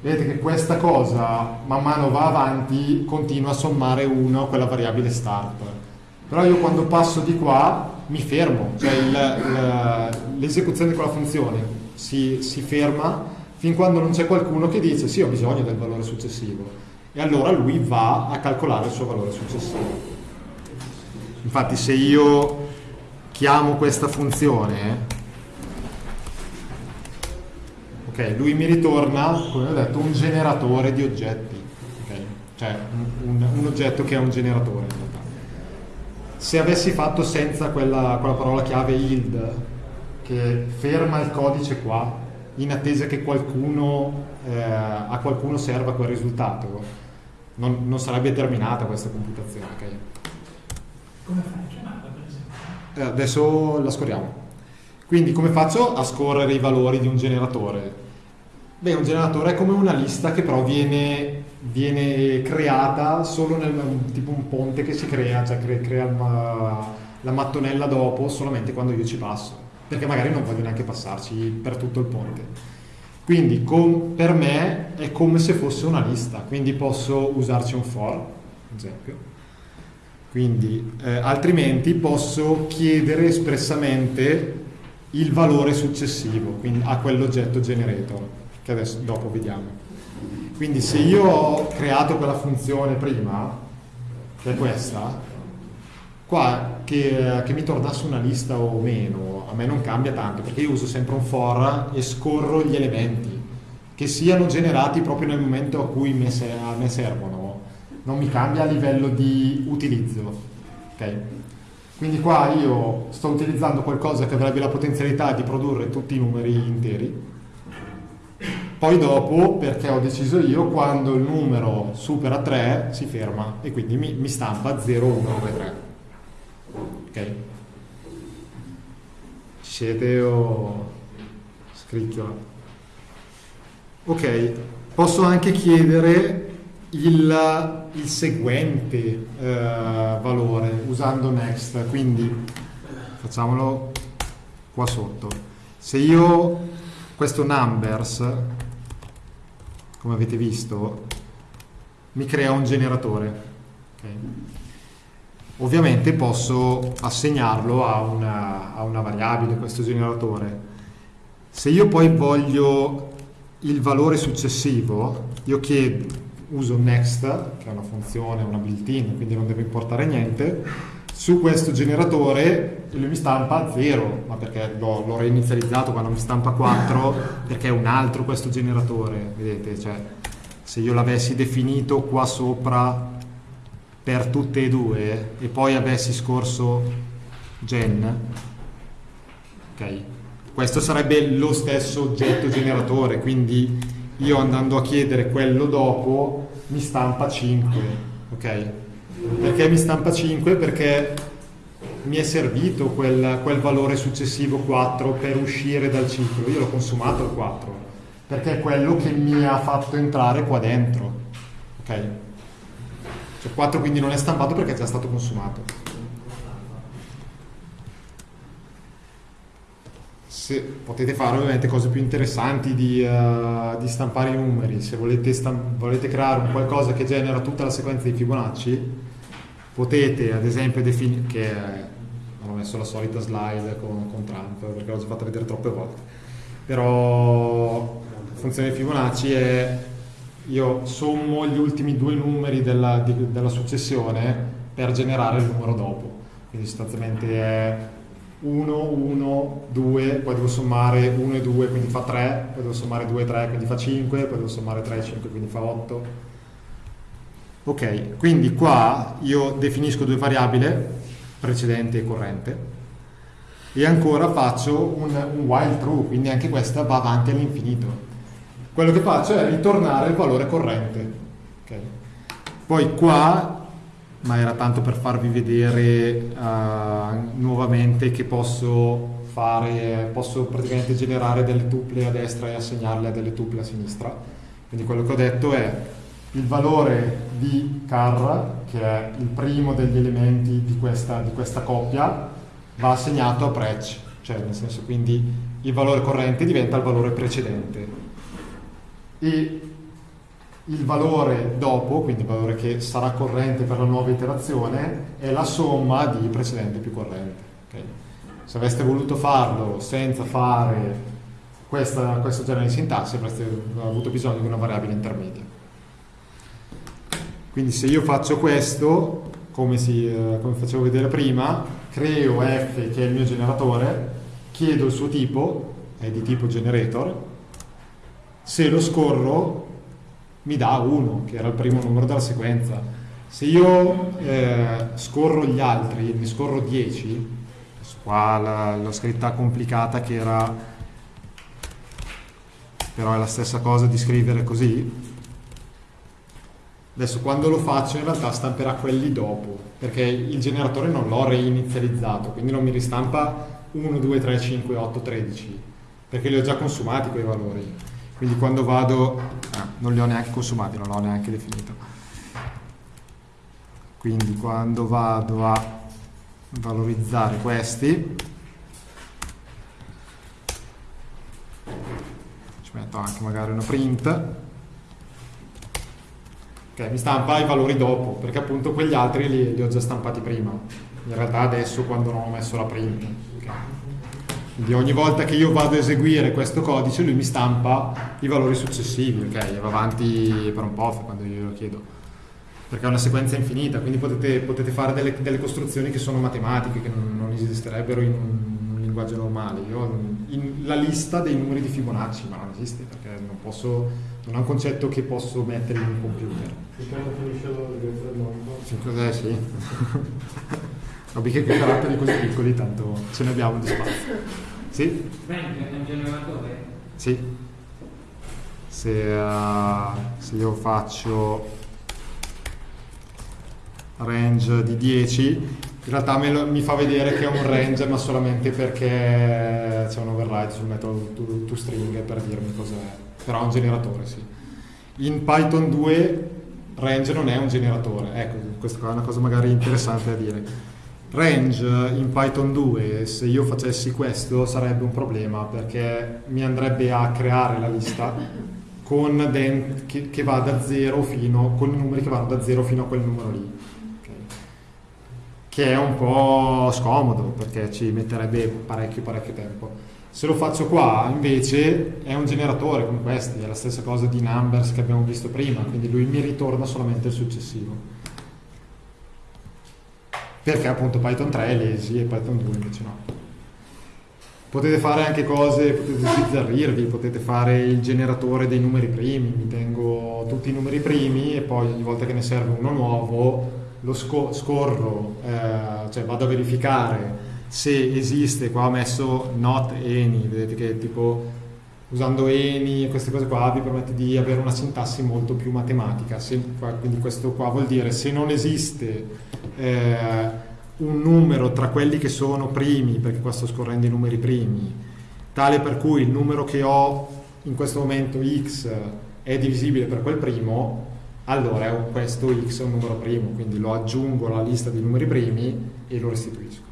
S2: Vedete che questa cosa man mano va avanti, continua a sommare 1 a quella variabile start. Però io quando passo di qua mi fermo, cioè l'esecuzione di quella funzione si, si ferma fin quando non c'è qualcuno che dice sì ho bisogno del valore successivo. E allora lui va a calcolare il suo valore successivo. Infatti se io chiamo questa funzione, ok, lui mi ritorna, come ho detto, un generatore di oggetti, okay? cioè un, un, un oggetto che è un generatore se avessi fatto senza quella, quella parola chiave yield che ferma il codice qua in attesa che qualcuno, eh, a qualcuno serva quel risultato non, non sarebbe terminata questa computazione okay?
S4: come fai a chiamarla per esempio?
S2: Eh, adesso la scorriamo quindi come faccio a scorrere i valori di un generatore? Beh, un generatore è come una lista che però viene viene creata solo nel tipo un ponte che si crea, cioè crea, crea la, la mattonella dopo solamente quando io ci passo, perché magari non voglio neanche passarci per tutto il ponte. Quindi per me è come se fosse una lista, quindi posso usarci un for, ad esempio. Quindi, eh, altrimenti posso chiedere espressamente il valore successivo quindi a quell'oggetto generator, che adesso dopo vediamo. Quindi se io ho creato quella funzione prima, che è questa, qua che, che mi tornasse una lista o meno, a me non cambia tanto, perché io uso sempre un for e scorro gli elementi, che siano generati proprio nel momento a cui me se, a me servono, non mi cambia a livello di utilizzo. Okay? Quindi qua io sto utilizzando qualcosa che avrebbe la potenzialità di produrre tutti i numeri interi, poi dopo, perché ho deciso io, quando il numero supera 3 si ferma e quindi mi, mi stampa 0, 1, 2, 3. Ok? Siete o scricchiola? Ok, posso anche chiedere il, il seguente eh, valore usando next, quindi facciamolo qua sotto. Se io questo numbers come avete visto, mi crea un generatore. Okay. Ovviamente posso assegnarlo a una, a una variabile, questo generatore. Se io poi voglio il valore successivo, io chiedo, uso next, che è una funzione, una built-in, quindi non deve importare niente, su questo generatore lui mi stampa 0, ma perché l'ho, reinizializzato quando mi stampa 4, perché è un altro questo generatore, vedete, cioè se io l'avessi definito qua sopra per tutte e due e poi avessi scorso gen, ok, questo sarebbe lo stesso oggetto generatore, quindi io andando a chiedere quello dopo mi stampa 5, ok? Perché mi stampa 5? Perché mi è servito quel, quel, valore successivo 4 per uscire dal ciclo. Io l'ho consumato il 4 perché è quello che mi ha fatto entrare qua dentro. Ok? Cioè 4 quindi non è stampato perché è già stato consumato. Se, potete fare ovviamente cose più interessanti di, uh, di stampare i numeri. Se volete, volete creare un qualcosa che genera tutta la sequenza di Fibonacci, potete ad esempio definire che non ho messo la solita slide con, con Trump perché l'ho già fatta vedere troppe volte però la funzione di Fibonacci è io sommo gli ultimi due numeri della, di, della successione per generare il numero dopo quindi sostanzialmente è 1, 1, 2, poi devo sommare 1 e 2, quindi fa 3, poi devo sommare 2 e 3, quindi fa 5, poi devo sommare 3 e 5, quindi fa 8. Ok, quindi qua io definisco due variabili, precedente e corrente, e ancora faccio un, un while true, quindi anche questa va avanti all'infinito. Quello che faccio è ritornare il valore corrente. Okay. Poi qua, ma era tanto per farvi vedere uh, nuovamente che posso fare, posso praticamente generare delle tuple a destra e assegnarle a delle tuple a sinistra. Quindi quello che ho detto è il valore di car, che è il primo degli elementi di questa, di questa coppia, va assegnato a prec, cioè nel senso quindi il valore corrente diventa il valore precedente. E il valore dopo, quindi il valore che sarà corrente per la nuova iterazione, è la somma di precedente più corrente. Okay? Se aveste voluto farlo senza fare questa, questo genere di sintassi avreste avuto bisogno di una variabile intermedia. Quindi se io faccio questo, come, si, eh, come facevo vedere prima, creo f che è il mio generatore, chiedo il suo tipo, è di tipo generator, se lo scorro mi dà 1, che era il primo numero della sequenza. Se io eh, scorro gli altri, ne scorro 10, qua l'ho scritta complicata che era, però è la stessa cosa di scrivere così, Adesso quando lo faccio in realtà stamperà quelli dopo, perché il generatore non l'ho reinizializzato, quindi non mi ristampa 1, 2, 3, 5, 8, 13, perché li ho già consumati quei valori. Quindi quando vado... Ah, non li ho neanche consumati, non l'ho neanche definito. Quindi quando vado a valorizzare questi, ci metto anche magari una print, Okay, mi stampa i valori dopo, perché appunto quegli altri li, li, ho già stampati prima. In realtà adesso quando non ho messo la print. Okay. Quindi ogni volta che io vado a eseguire questo codice lui mi stampa i valori successivi, ok? Va avanti per un po' quando io lo chiedo. Perché è una sequenza infinita, quindi potete, potete fare delle, delle, costruzioni che sono matematiche, che non, non esisterebbero in un, un linguaggio normale. Io ho la lista dei numeri di Fibonacci, ma non esiste perché non posso non è un concetto che posso mettere in un computer.
S5: Finché finisce la del mondo.
S2: Finché, eh, sì. Vabbè che caratteri così piccoli, tanto ce ne abbiamo di spazio. Sì?
S3: Frank è un generatore?
S2: Sì. Se, uh, se io faccio range di 10 in realtà lo, mi fa vedere che è un range ma solamente perché c'è un override sul metodo toString per dirmi cos'è però è un generatore, sì. In Python 2 range non è un generatore, ecco, questa è una cosa magari interessante da dire. Range in Python 2, se io facessi questo sarebbe un problema perché mi andrebbe a creare la lista che, che, va da 0 fino, con i numeri che vanno da 0 fino a quel numero lì. Okay. Che è un po' scomodo perché ci metterebbe parecchio parecchio tempo. Se lo faccio qua invece è un generatore come questi, è la stessa cosa di numbers che abbiamo visto prima, quindi lui mi ritorna solamente il successivo. Perché appunto Python 3 è lazy e Python 2 invece no. Potete fare anche cose, potete sbizzarrirvi, potete fare il generatore dei numeri primi, mi tengo tutti i numeri primi e poi ogni volta che ne serve uno nuovo lo scorro, eh, cioè vado a verificare se esiste, qua ho messo not any, vedete che tipo usando any e queste cose qua vi permette di avere una sintassi molto più matematica, se, quindi questo qua vuol dire se non esiste eh, un numero tra quelli che sono primi, perché qua sto scorrendo i numeri primi, tale per cui il numero che ho in questo momento x è divisibile per quel primo, allora questo x è un numero primo, quindi lo aggiungo alla lista dei numeri primi e lo restituisco.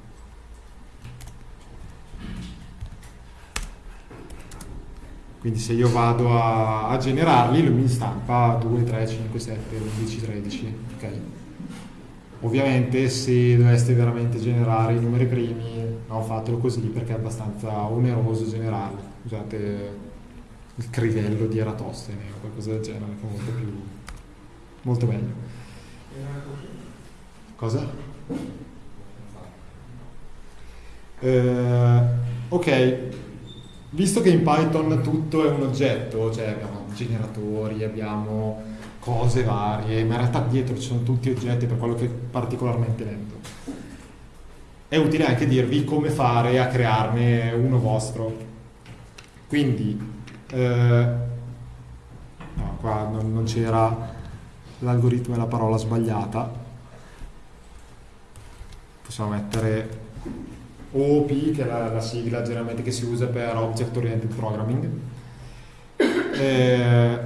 S2: Quindi se io vado a, a generarli, lui mi stampa 2, 3, 5, 7, 11, 13. Okay. Ovviamente se doveste veramente generare i numeri primi, no, fatelo così perché è abbastanza oneroso generarli. Usate il crivello di Eratostene o qualcosa del genere, che è molto più molto meglio. Cosa? Eh, ok, visto che in Python tutto è un oggetto, cioè abbiamo generatori, abbiamo cose varie, ma in realtà dietro ci sono tutti oggetti per quello che è particolarmente lento. È utile anche dirvi come fare a crearne uno vostro. Quindi, eh, no, qua non, non c'era l'algoritmo e la parola sbagliata. Possiamo mettere OOP, che è la, la sigla generalmente che si usa per Object Oriented Programming. Eh,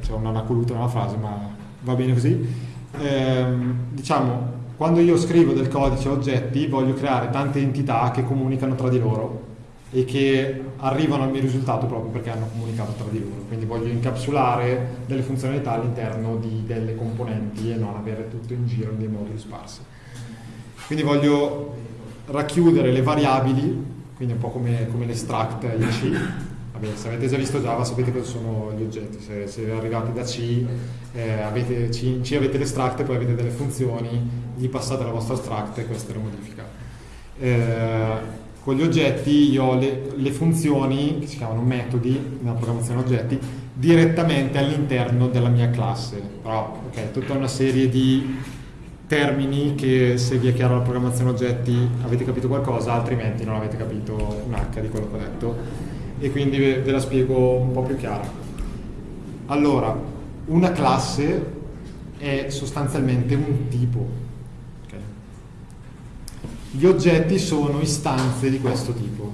S2: c'è un anacoluto nella frase, ma va bene così. Eh, diciamo, quando io scrivo del codice oggetti, voglio creare tante entità che comunicano tra di loro e che arrivano al mio risultato proprio perché hanno comunicato tra di loro. Quindi voglio incapsulare delle funzionalità all'interno delle componenti e non avere tutto in giro in dei moduli sparsi. Quindi voglio racchiudere le variabili, quindi un po' come, come l'extract IC, Vabbè, se avete già visto Java sapete cosa sono gli oggetti, se, se arrivate da C, eh, avete, C, in C avete l'extract e poi avete delle funzioni, gli passate la vostra extract e questa è la modifica. Eh, con gli oggetti io ho le, le, funzioni, che si chiamano metodi nella programmazione oggetti, direttamente all'interno della mia classe. Però, ok, tutta una serie di termini che se vi è chiara la programmazione oggetti avete capito qualcosa, altrimenti non avete capito un H di quello che ho detto e quindi ve la spiego un po' più chiara. Allora, una classe è sostanzialmente un tipo. Okay? Gli oggetti sono istanze di questo tipo.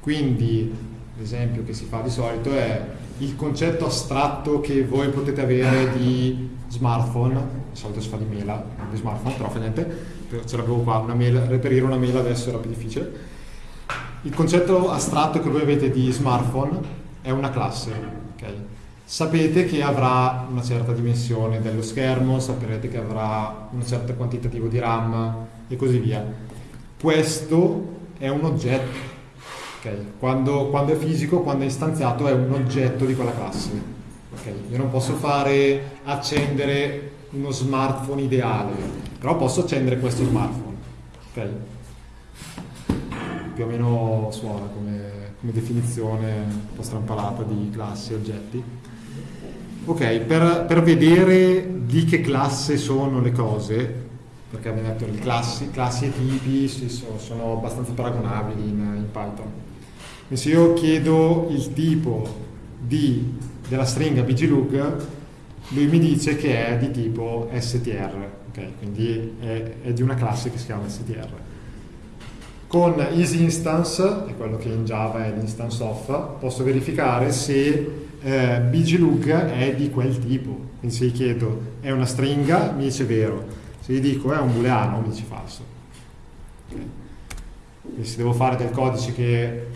S2: Quindi, l'esempio che si fa di solito è il concetto astratto che voi potete avere di smartphone, di solito si fa di mela, di smartphone, però fa niente, ce l'avevo qua, una mela, reperire una mela adesso era più difficile il concetto astratto che voi avete di smartphone è una classe. Okay? Sapete che avrà una certa dimensione dello schermo, saprete che avrà un certo quantitativo di RAM e così via. Questo è un oggetto. Okay? Quando, quando, è fisico, quando è istanziato, è un oggetto di quella classe. Okay? Io non posso fare accendere uno smartphone ideale, però posso accendere questo smartphone. Okay? più o meno suona come, come definizione un po' strampalata di classi e oggetti. Ok, per, per, vedere di che classe sono le cose, perché abbiamo detto che classi, classi e tipi sono, sono abbastanza paragonabili in, in Python. E se io chiedo il tipo di, della stringa bglug, lui mi dice che è di tipo str, okay? quindi è, è di una classe che si chiama str. Con isInstance, è quello che in Java è l'instance of, posso verificare se eh, bglug è di quel tipo. Quindi se gli chiedo è una stringa, mi dice vero. Se gli dico è un booleano, mi dice falso. Okay. Quindi se devo fare del codice che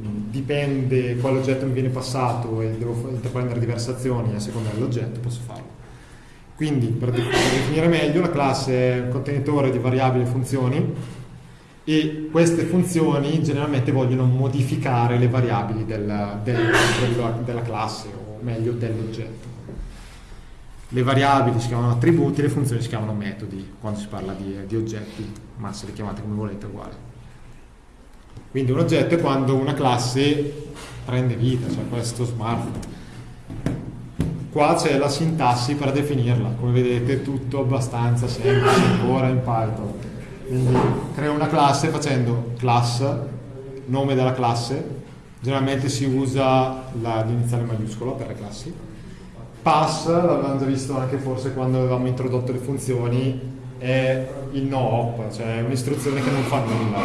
S2: dipende quale oggetto mi viene passato e devo prendere diverse azioni a seconda dell'oggetto, posso farlo. Quindi per definire meglio la classe è un contenitore di variabili e funzioni e queste funzioni generalmente vogliono modificare le variabili del, del, della, della classe o meglio dell'oggetto. Le variabili si chiamano attributi, le funzioni si chiamano metodi quando si parla di, di oggetti, ma se le chiamate come volete è uguale. Quindi un oggetto è quando una classe prende vita, cioè questo smartphone. Qua c'è la sintassi per definirla, come vedete tutto abbastanza semplice ancora in Python quindi creo una classe facendo class, nome della classe, generalmente si usa l'iniziale maiuscolo per le classi. Pass, l'avevamo già visto anche forse quando avevamo introdotto le funzioni, è il no op, cioè un'istruzione che non fa nulla.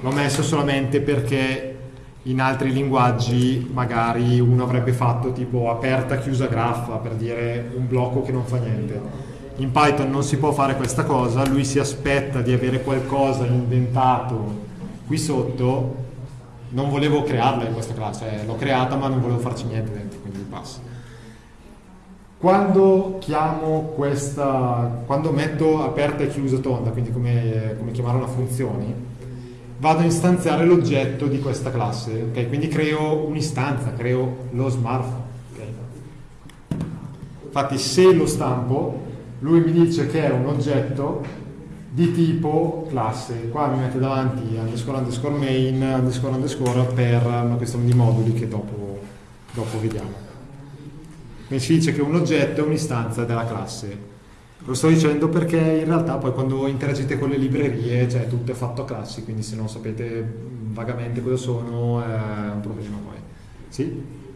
S2: L'ho messo solamente perché in altri linguaggi magari uno avrebbe fatto tipo aperta chiusa graffa per dire un blocco che non fa niente in Python non si può fare questa cosa, lui si aspetta di avere qualcosa indentato qui sotto, non volevo crearla in questa classe, l'ho creata ma non volevo farci niente dentro, quindi passa. Quando chiamo questa, quando metto aperta e chiusa tonda, quindi come, come chiamare una funzione, vado a istanziare l'oggetto di questa classe, okay? quindi creo un'istanza, creo lo smartphone. Okay? Infatti se lo stampo lui mi dice che è un oggetto di tipo classe, qua mi mette davanti underscore underscore main, underscore underscore per una questione di moduli che dopo, dopo vediamo. Quindi si dice che un oggetto è un'istanza della classe. Lo sto dicendo perché in realtà poi quando interagite con le librerie, cioè tutto è fatto a classi, quindi se non sapete vagamente cosa sono è un problema poi. Sì?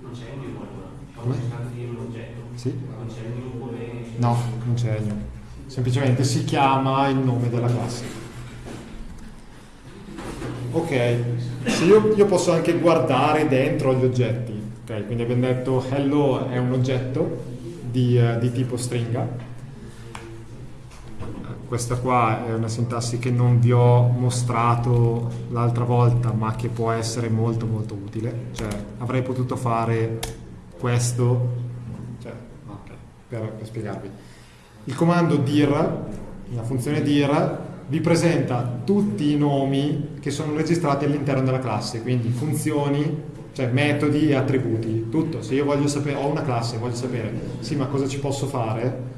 S3: Non c'è un no?
S2: Come?
S3: di un oggetto.
S2: Sì?
S3: Non c'è un gruppo che...
S2: No, non c'è niente. Semplicemente si chiama il nome della classe. Ok, se io, io posso anche guardare dentro gli oggetti. Ok, quindi abbiamo detto hello è un oggetto di, eh, di tipo stringa. Questa qua è una sintassi che non vi ho mostrato l'altra volta, ma che può essere molto molto utile. Cioè, avrei potuto fare questo, cioè, ok, per, per spiegarvi. Il comando dir, la funzione dir, vi presenta tutti i nomi che sono registrati all'interno della classe, quindi funzioni, cioè metodi e attributi, tutto. Se io voglio sapere, ho una classe, voglio sapere, sì, ma cosa ci posso fare?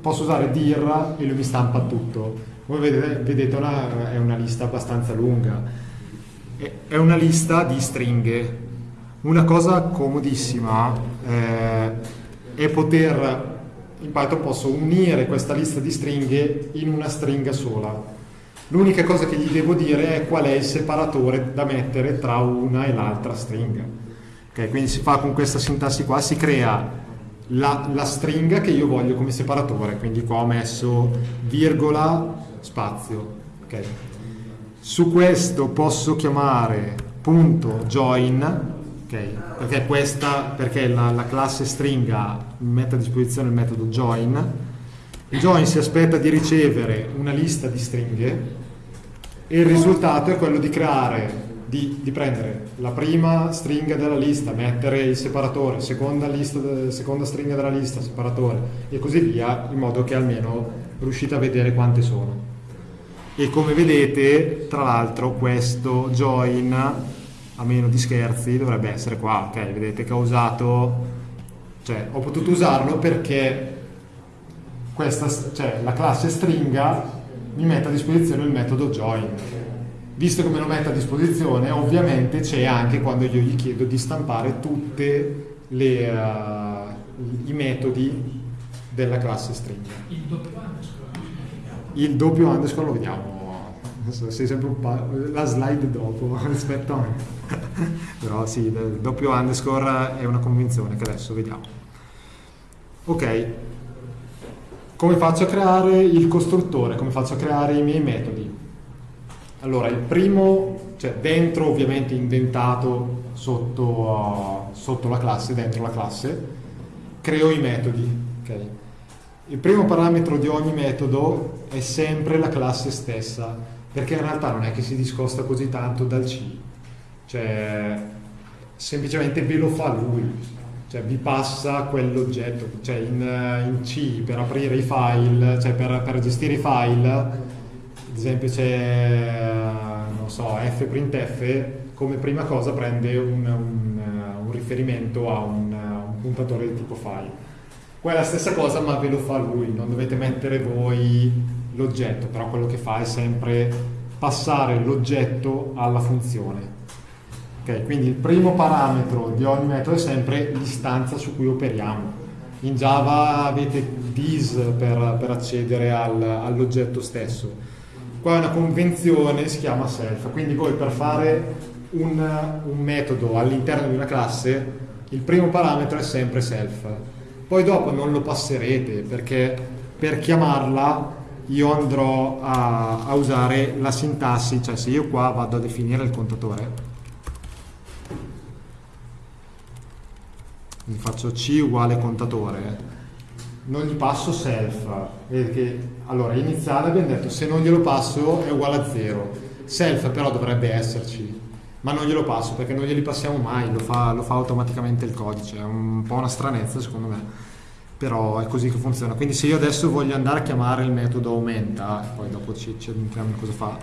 S2: Posso usare dir e lui mi stampa tutto. Come vedete, vedete una, è una lista abbastanza lunga. È- È una lista di stringhe. Una cosa comodissima eh, è poter in Python posso unire questa lista di stringhe in una stringa sola. L'unica cosa che gli devo dire è qual è il separatore da mettere tra una e l'altra stringa. Ok, quindi si fa con questa sintassi qua, si crea la, la stringa che io voglio come separatore, quindi qua ho messo virgola spazio. ok. Su questo posso chiamare punto join Ok, perché questa, perché la, la classe stringa mette a disposizione il metodo join. Il join si aspetta di ricevere una lista di stringhe e il risultato è quello di creare, di, di prendere la prima stringa della lista, mettere il separatore, seconda, lista, seconda stringa della lista, separatore e così via, in modo che almeno riuscite a vedere quante sono. E come vedete, tra l'altro, questo join a meno di scherzi dovrebbe essere qua, ok? Vedete che ho usato, cioè ho potuto usarlo perché questa, cioè, la classe stringa mi mette a disposizione il metodo join. Visto che me lo mette a disposizione, ovviamente c'è anche quando io gli chiedo di stampare tutti i metodi della classe stringa.
S4: Il doppio underscore come?
S2: Il doppio underscore lo vediamo. Sei sempre un pa- la slide dopo rispetto a me. Però sì, il doppio underscore è una convenzione che adesso vediamo. Ok. Come faccio a creare il costruttore? Come faccio a creare i miei metodi? Allora, il primo, cioè dentro ovviamente indentato sotto, uh, sotto la classe, dentro la classe, creo i metodi. ok? Il primo parametro di ogni metodo è sempre la classe stessa, perché in realtà non è che si discosta così tanto dal C, cioè semplicemente ve lo fa lui, cioè vi passa quell'oggetto, cioè in, in C per aprire i file, cioè per, per gestire i file, ad esempio c'è, non so, fprintf, come prima cosa prende un, un, un riferimento a un, un puntatore di tipo file. Qua è la stessa cosa ma ve lo fa lui, non dovete mettere voi l'oggetto, però quello che fa è sempre passare l'oggetto alla funzione. Ok, quindi il primo parametro di ogni metodo è sempre l'istanza su cui operiamo. In Java avete this per, per accedere al- all'oggetto stesso. Qua è una convenzione, si chiama self, quindi voi per fare un, un metodo all'interno di una classe, il primo parametro è sempre self. Poi dopo non lo passerete perché per chiamarla io andrò a, a usare la sintassi, cioè se io qua vado a definire il contatore, quindi faccio C uguale contatore, non gli passo self, perché allora iniziale abbiamo detto se non glielo passo è uguale a 0, self però dovrebbe esserci, ma non glielo passo perché non glieli passiamo mai, lo fa, lo fa automaticamente il codice, è un po' una stranezza secondo me, però è così che funziona. Quindi se io adesso voglio andare a chiamare il metodo aumenta, poi dopo ci, ci in cosa fa,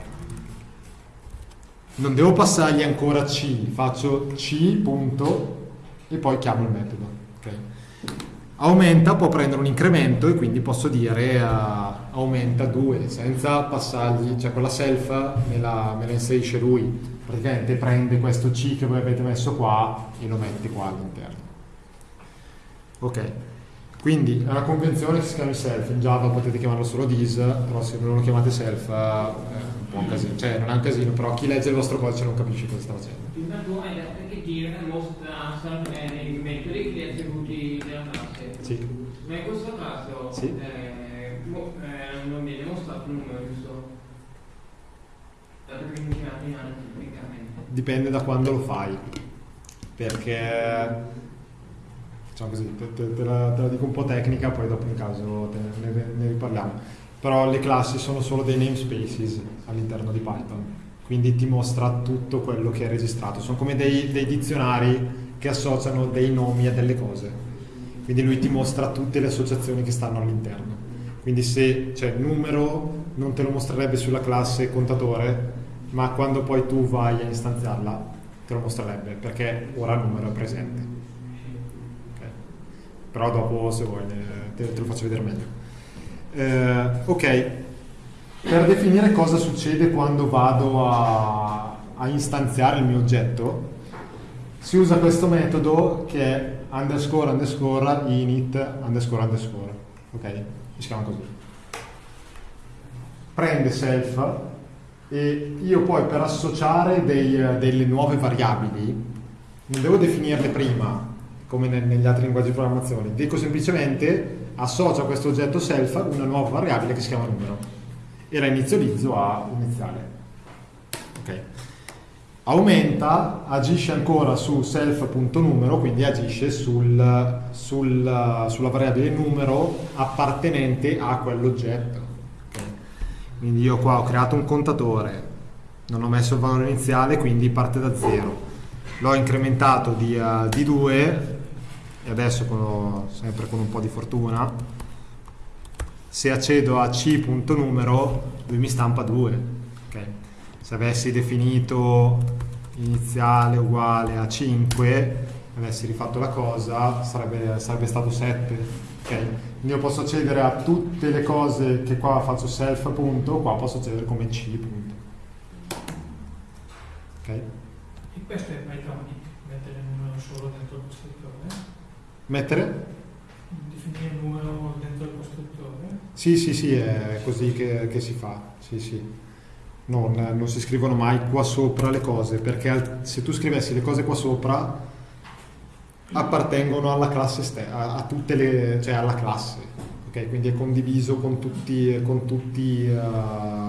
S2: non devo passargli ancora C, faccio C punto e poi chiamo il metodo. ok? Aumenta può prendere un incremento e quindi posso dire uh, aumenta 2 senza passargli, cioè quella self me la, me la inserisce lui, praticamente prende questo C che voi avete messo qua e lo mette qua all'interno. Ok, quindi è una convenzione che si chiama self, in Java potete chiamarlo solo this, però se non lo chiamate self eh, è un casino, cioè non è un casino, però chi legge il vostro codice non capisce cosa sta facendo.
S3: Hai detto che gira mostra sempre nei metodi gli attributi della classe.
S2: Sì.
S3: Ma in questo caso
S2: Sì.
S3: eh, eh, non viene mostrato un numero, giusto?
S2: Dipende da quando lo fai, perché diciamo così, te, te- te la, te la dico un po' tecnica, poi dopo in caso ne- ne riparliamo. Però le classi sono solo dei namespaces all'interno di Python, quindi ti mostra tutto quello che è registrato. Sono come dei, dei dizionari che associano dei nomi a delle cose. Quindi lui ti mostra tutte le associazioni che stanno all'interno. Quindi se c'è il numero non te lo mostrerebbe sulla classe contatore, ma quando poi tu vai a istanziarla te lo mostrerebbe perché ora il numero è presente. Ok. Però dopo se vuoi te, te lo faccio vedere meglio. Eh, ok, per definire cosa succede quando vado a, a istanziare il mio oggetto, si usa questo metodo che è underscore underscore init underscore underscore. Ok? Si chiama così. Prende self e io poi per associare dei- delle nuove variabili non devo definirle prima come ne- negli altri linguaggi di programmazione, dico semplicemente associo a questo oggetto self una nuova variabile che si chiama numero e la inizializzo a iniziale. Ok. Aumenta, agisce ancora su self.numero, quindi agisce sul, sul- sulla variabile numero appartenente a quell'oggetto. Ok. Quindi io qua ho creato un contatore, non ho messo il valore iniziale, quindi parte da 0. L'ho incrementato di, eh, di 2 e adesso con- sempre con un po' di fortuna, se accedo a c.numero lui mi stampa 2. Se avessi definito iniziale uguale a 5, avessi rifatto la cosa, sarebbe, sarebbe stato 7. ok? Quindi io posso accedere a tutte le cose che qua faccio self punto, qua posso accedere come c punto. Ok?
S4: E questo è Pythonic, mettere il numero solo dentro il costruttore,
S2: Mettere?
S4: definire il numero dentro il costruttore.
S2: Sì, sì, sì, è così che, che si fa. Sì, sì. Non, non si scrivono mai qua sopra le cose, perché se tu scrivessi le cose qua sopra appartengono alla classe ste- a, a tutte le, cioè alla classe, ok? Quindi è condiviso con tutti, con tutti, eh,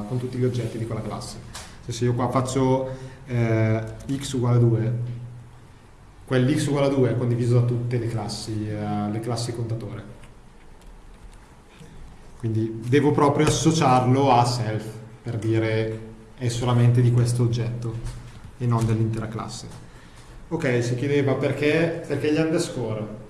S2: con tutti gli oggetti di quella classe. Cioè, se io qua faccio eh, x uguale a 2, quell'x uguale a 2 è condiviso da tutte le classi, eh, le classi contatore. Quindi devo proprio associarlo a self per dire è solamente di questo oggetto e non dell'intera classe. Ok, si chiedeva perché, perché gli underscore?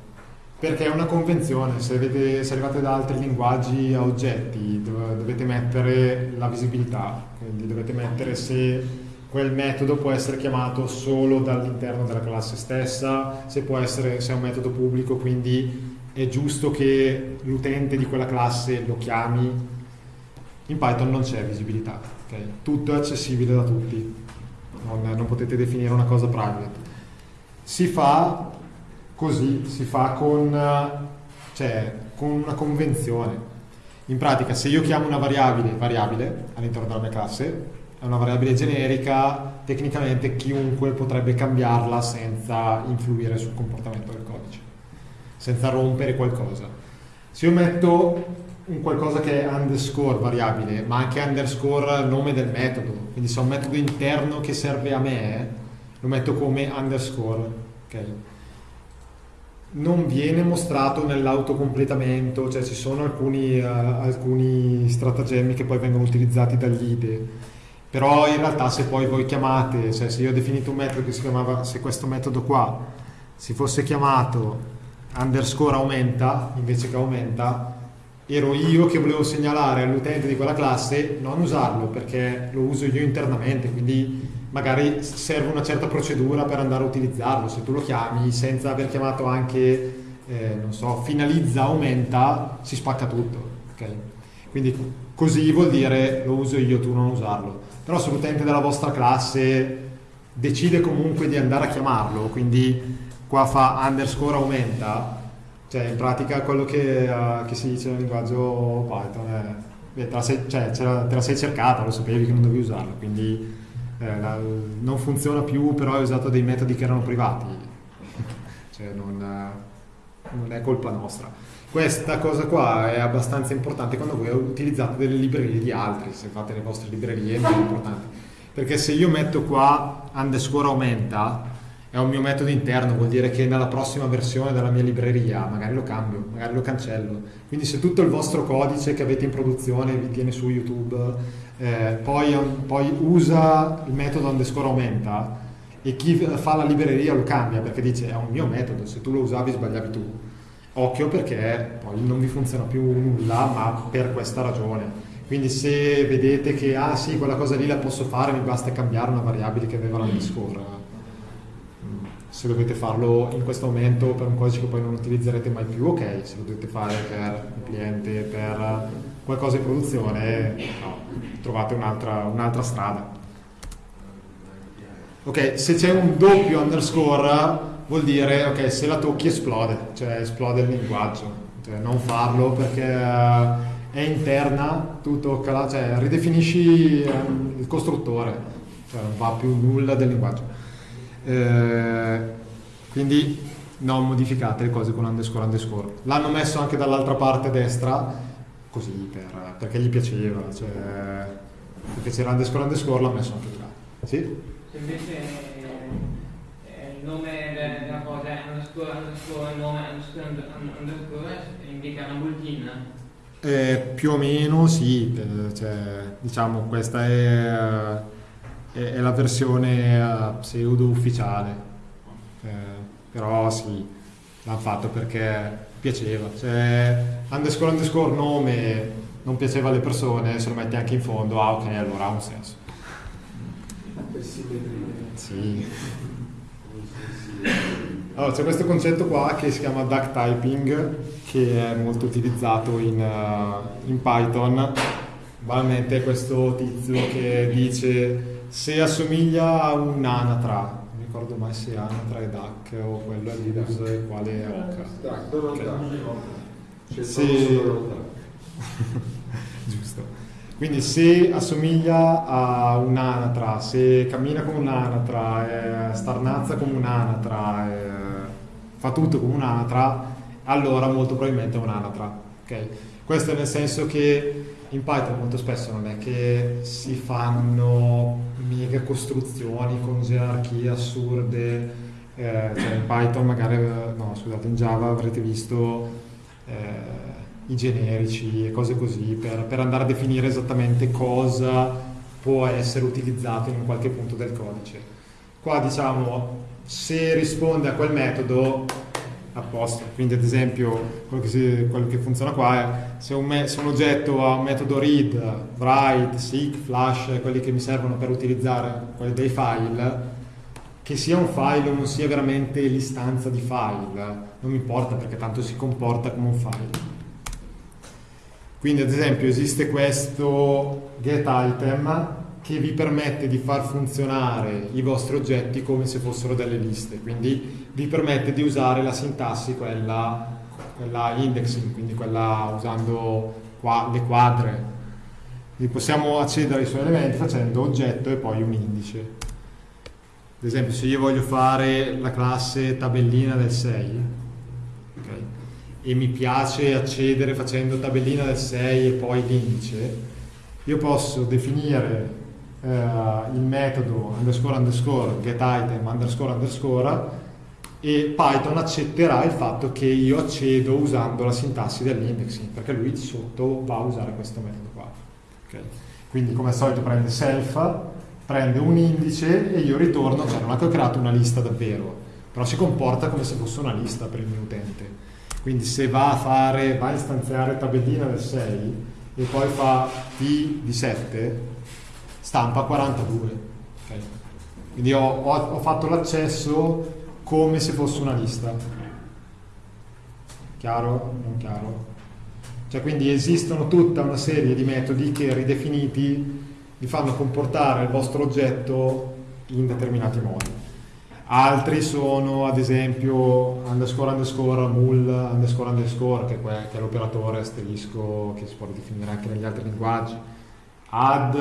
S2: Perché è una convenzione, se, avete- se arrivate da altri linguaggi a oggetti dov- dovete mettere la visibilità, quindi dovete mettere se quel metodo può essere chiamato solo dall'interno della classe stessa, se essere se è un metodo pubblico, quindi è giusto che l'utente di quella classe lo chiami. In Python non c'è visibilità, ok? tutto è accessibile da tutti, non, non potete definire una cosa private. Si fa così, si fa con, cioè, con una convenzione. In pratica, se io chiamo una variabile variabile all'interno della mia classe, una variabile generica, tecnicamente chiunque potrebbe cambiarla senza influire sul comportamento del codice, senza rompere qualcosa. Se io metto un qualcosa che è underscore variabile, ma anche underscore nome del metodo, quindi se ho un metodo interno che serve a me, lo metto come underscore, ok? Non viene mostrato nell'autocompletamento, cioè ci sono alcuni, eh, alcuni stratagemmi che poi vengono utilizzati dagli IDE, però in realtà se poi voi chiamate, cioè se io ho definito un metodo che si chiamava, se questo metodo qua si fosse chiamato underscore aumenta, invece che aumenta, ero io che volevo segnalare all'utente di quella classe non usarlo perché lo uso io internamente, quindi magari serve una certa procedura per andare a utilizzarlo. Se tu lo chiami senza aver chiamato anche, eh, non so, finalizza, aumenta, si spacca tutto. ok? Quindi così vuol dire lo uso io, tu non usarlo. Però se l'utente della vostra classe decide comunque di andare a chiamarlo, quindi qua fa underscore aumenta, Cioè, in pratica quello che, eh, che si dice nel linguaggio Python è... beh, te, la sei, cioè, te la sei cercata, lo sapevi che non dovevi usarla, quindi eh, la- non funziona più, però hai usato dei metodi che erano privati. cioè, non, eh, non è colpa nostra. Questa cosa qua è abbastanza importante quando voi utilizzate delle librerie di altri, se fate le vostre librerie è molto importante. Perché se io metto qua underscore aumenta, è un mio metodo interno, vuol dire che nella prossima versione della mia libreria magari lo cambio, magari lo cancello. Quindi se tutto il vostro codice che avete in produzione vi tiene su YouTube, eh, poi, poi usa il metodo underscore aumenta e chi fa la libreria lo cambia perché dice è un mio metodo, se tu lo usavi sbagliavi tu. Occhio perché poi non vi funziona più nulla, ma per questa ragione. Quindi se vedete che ah sì, quella cosa lì la posso fare, mi basta cambiare una variabile che aveva l'underscore. Mm, Se dovete farlo in questo momento per un codice che poi non utilizzerete mai più, ok, se lo dovete fare per un cliente, per qualcosa in produzione, no, trovate un'altra, un'altra strada. Ok, se c'è un doppio underscore vuol dire ok, se la tocchi esplode, cioè esplode il linguaggio. Cioè, non farlo perché eh, è interna, tu toccala, cioè ridefinisci ehm, il costruttore, cioè non va più nulla del linguaggio. Eh, quindi non modificate le cose con underscore underscore. L'hanno messo anche dall'altra parte destra, così per- perché gli piaceva, cioè perché c'era underscore underscore l'ha messo anche là. Sì?
S3: Se invece eh, il nome de- della cosa è underscore underscore nome underscore under- underscore indica una bulletin.
S2: Eh, più o meno sì, eh, cioè, diciamo questa è, è- è la versione eh, pseudo ufficiale, Eh, però sì, l'hanno fatto perché piaceva, cioè underscore underscore nome non piaceva alle persone, se lo metti anche in fondo, ah ok, allora ha un senso. Sì. Allora, c'è questo concetto qua che si chiama duck typing, che è molto utilizzato in, eh, in Python. Banalmente è questo tizio che dice se assomiglia a un'anatra, non mi ricordo mai se anatra è duck o quello è Linux e quale è oca.
S5: Dai, Donald
S2: Ok.
S5: Trump. C'è
S2: Sì.
S5: solo Donald Trump.
S2: Giusto. Quindi se assomiglia a un'anatra, se cammina come un'anatra, eh, starnazza come un'anatra, eh, fa tutto come un'anatra, allora molto probabilmente è un'anatra. ok? Questo nel senso che in Python molto spesso non è che si fanno mega costruzioni con gerarchie assurde, eh, cioè in Python magari, no scusate, in Java avrete visto eh, i generici e cose così per, per andare a definire esattamente cosa può essere utilizzato in qualche punto del codice. Qua diciamo se risponde a quel metodo a posto, quindi ad esempio quello che, si- quello che funziona qua è se un, se un oggetto ha un metodo read, write, seek, flash, quelli che mi servono per utilizzare quelli dei file, che sia un file o non sia veramente l'istanza di file, non mi importa perché tanto si comporta come un file. Quindi ad esempio esiste questo getItem che vi permette di far funzionare i vostri oggetti come se fossero delle liste, quindi vi permette di usare la sintassi, quella, quella indexing, quindi quella usando qua, le quadre. Quindi possiamo accedere ai suoi elementi facendo oggetto e poi un indice. Ad esempio se io voglio fare la classe tabellina del 6, ok, e mi piace accedere facendo tabellina del 6 e poi l'indice, io posso definire eh, il metodo underscore underscore getItem underscore underscore e Python accetterà il fatto che io accedo usando la sintassi dell'indexing perché lui di sotto va a usare questo metodo qua. ok? Quindi come al solito prende self, prende un indice e io ritorno, cioè non è che ho creato una lista davvero, però si comporta come se fosse una lista per il mio utente. Quindi se va a fare, va a istanziare tabellina del 6 e poi fa T di 7, stampa 42. ok? Quindi ho, ho- ho fatto l'accesso come se fosse una lista. Chiaro? Non chiaro? Cioè quindi esistono tutta una serie di metodi che ridefiniti vi fanno comportare il vostro oggetto in determinati modi. Altri sono ad esempio underscore underscore mul underscore underscore che, è l'operatore asterisco che si può definire anche negli altri linguaggi. Add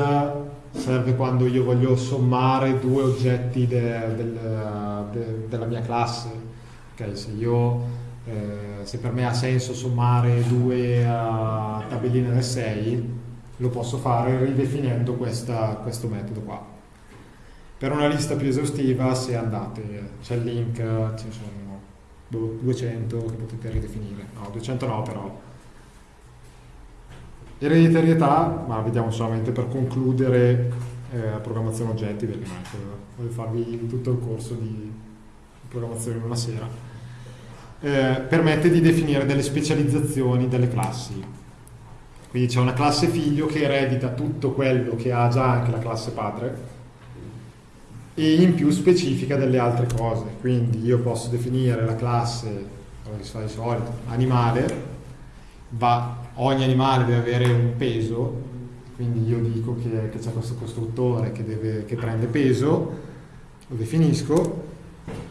S2: serve quando io voglio sommare due oggetti de- del- de- della mia classe. Ok, se, io, eh, se per me ha senso sommare due eh, tabelline del 6, lo posso fare ridefinendo questa- questo metodo qua. Per una lista più esaustiva, se andate, c'è il link, ne sono boh, 200 che potete ridefinire. No, 200 no, però. Ereditarietà, ma vediamo solamente per concludere eh, programmazione oggetti, perché che voglio farvi tutto il corso di programmazione in una sera. Eh, permette di definire delle specializzazioni delle classi. Quindi c'è una classe figlio che eredita tutto quello che ha già anche la classe padre e in più specifica delle altre cose. Quindi io posso definire la classe, come si fa di solito, animale, va, ogni animale deve avere un peso, quindi io dico che, c'è questo costruttore che, deve, che prende peso, lo definisco,